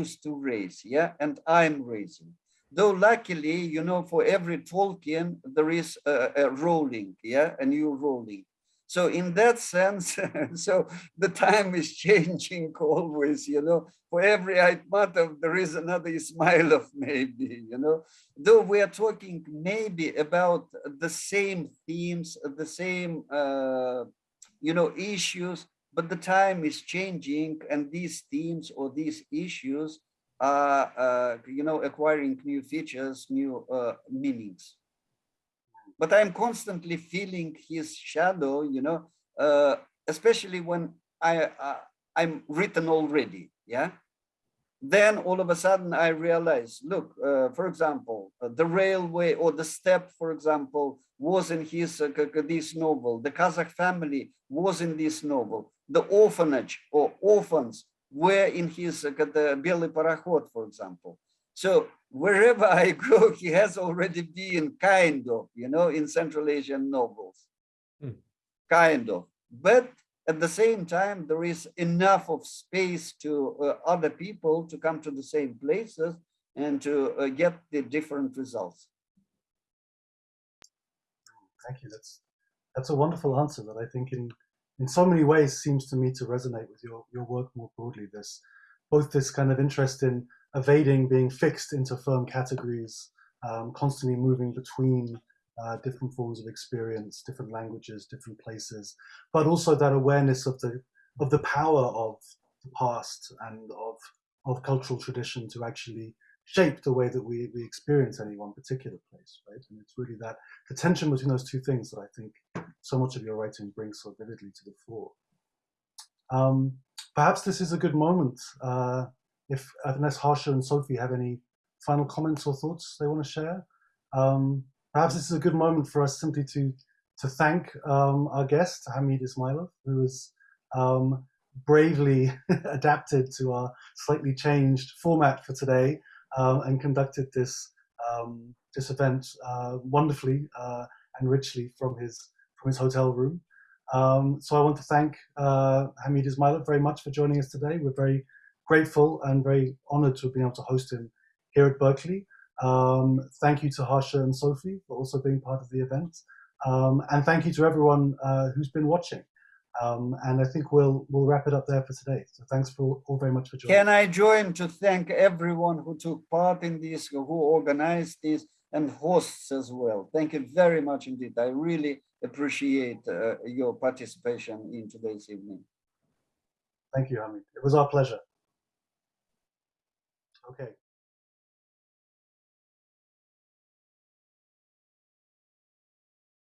used to raise yeah? And i'm raising Though luckily, you know, for every Tolkien, there is a, a Rowling, yeah, a new Rowling. So in that sense, so the time is changing always, you know, for every Aitmatov, there is another Ismailov maybe, you know, though we are talking maybe about the same themes, the same, uh, you know, issues, but the time is changing and these themes or these issues are, uh, you know, acquiring new features, new uh, meanings. But I'm constantly feeling his shadow, you know, uh, especially when I, uh, I'm written already, yeah? Then all of a sudden I realize, look, uh, for example, uh, the railway or the steppe, for example, was in his this novel. The Kazakh family was in this novel. The orphanage or orphans were in his uh, the Белый Пароход, for example. So wherever I go, he has already been kind of, you know, in Central Asian novels, hmm. kind of. But at the same time, there is enough of space to uh, other people to come to the same places and to uh, get the different results. Thank you. That's that's a wonderful answer that I think in in so many ways seems to me to resonate with your, your work more broadly. This both this kind of interest in evading being fixed into firm categories, um, constantly moving between uh, different forms of experience, different languages, different places, but also that awareness of the of the power of the past and of of cultural tradition to actually shape the way that we, we experience any one particular place, right? And it's really that the tension between those two things that I think so much of your writing brings so vividly to the fore. Um, perhaps this is a good moment uh, if unless Harsha and Sophie have any final comments or thoughts they want to share. Um, perhaps this is a good moment for us simply to to thank um, our guest Hamid Ismailov, who has um, bravely adapted to our slightly changed format for today um, and conducted this um, this event uh, wonderfully uh, and richly from his from his hotel room. Um, so I want to thank uh, Hamid Ismailov very much for joining us today. We're very grateful and very honored to have been able to host him here at Berkeley. Um, thank you to Harsha and Sophie for also being part of the event. Um, and thank you to everyone uh, who's been watching. Um, and I think we'll we'll wrap it up there for today. So thanks for all very much for joining. Can I join to thank everyone who took part in this, who organized this, and hosts as well. Thank you very much indeed. I really appreciate uh, your participation in today's evening. Thank you, Hamid. It was our pleasure. Okay.